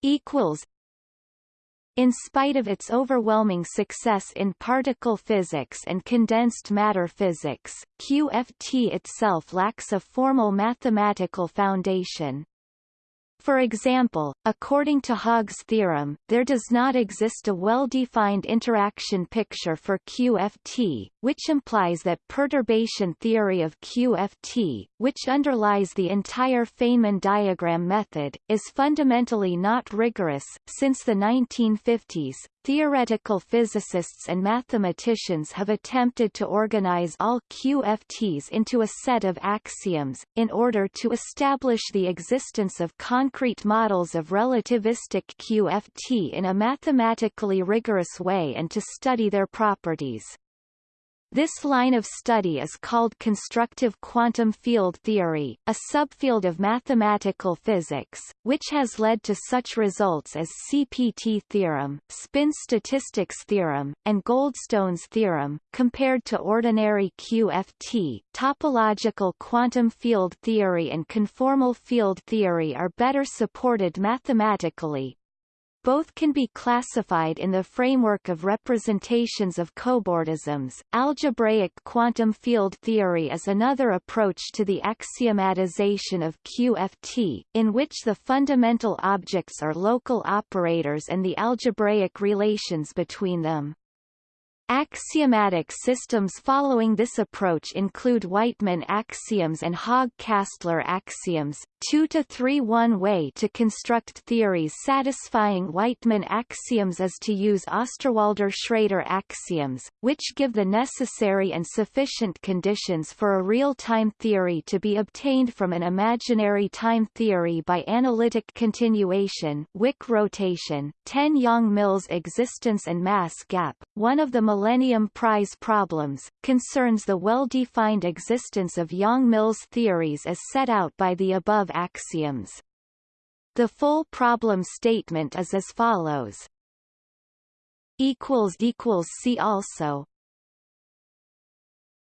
Equals in spite of its overwhelming success in particle physics and condensed matter physics, QFT itself lacks a formal mathematical foundation. For example, according to Haag's theorem, there does not exist a well-defined interaction picture for QFT, which implies that perturbation theory of QFT, which underlies the entire Feynman diagram method, is fundamentally not rigorous. Since the 1950s, Theoretical physicists and mathematicians have attempted to organize all QFTs into a set of axioms, in order to establish the existence of concrete models of relativistic QFT in a mathematically rigorous way and to study their properties. This line of study is called constructive quantum field theory, a subfield of mathematical physics, which has led to such results as CPT theorem, spin statistics theorem, and Goldstone's theorem. Compared to ordinary QFT, topological quantum field theory and conformal field theory are better supported mathematically, both can be classified in the framework of representations of cobordisms. Algebraic quantum field theory is another approach to the axiomatization of QFT, in which the fundamental objects are local operators and the algebraic relations between them. Axiomatic systems following this approach include Wightman axioms and Haag-Kastler axioms. 2 to 3 One way to construct theories satisfying Wightman axioms is to use Osterwalder-Schrader axioms, which give the necessary and sufficient conditions for a real-time theory to be obtained from an imaginary time theory by analytic continuation Wick rotation, 10 Yang-Mills existence and mass gap. One of the Millennium Prize problems, concerns the well-defined existence of Yang-Mills theories as set out by the above axioms. The full problem statement is as follows. See also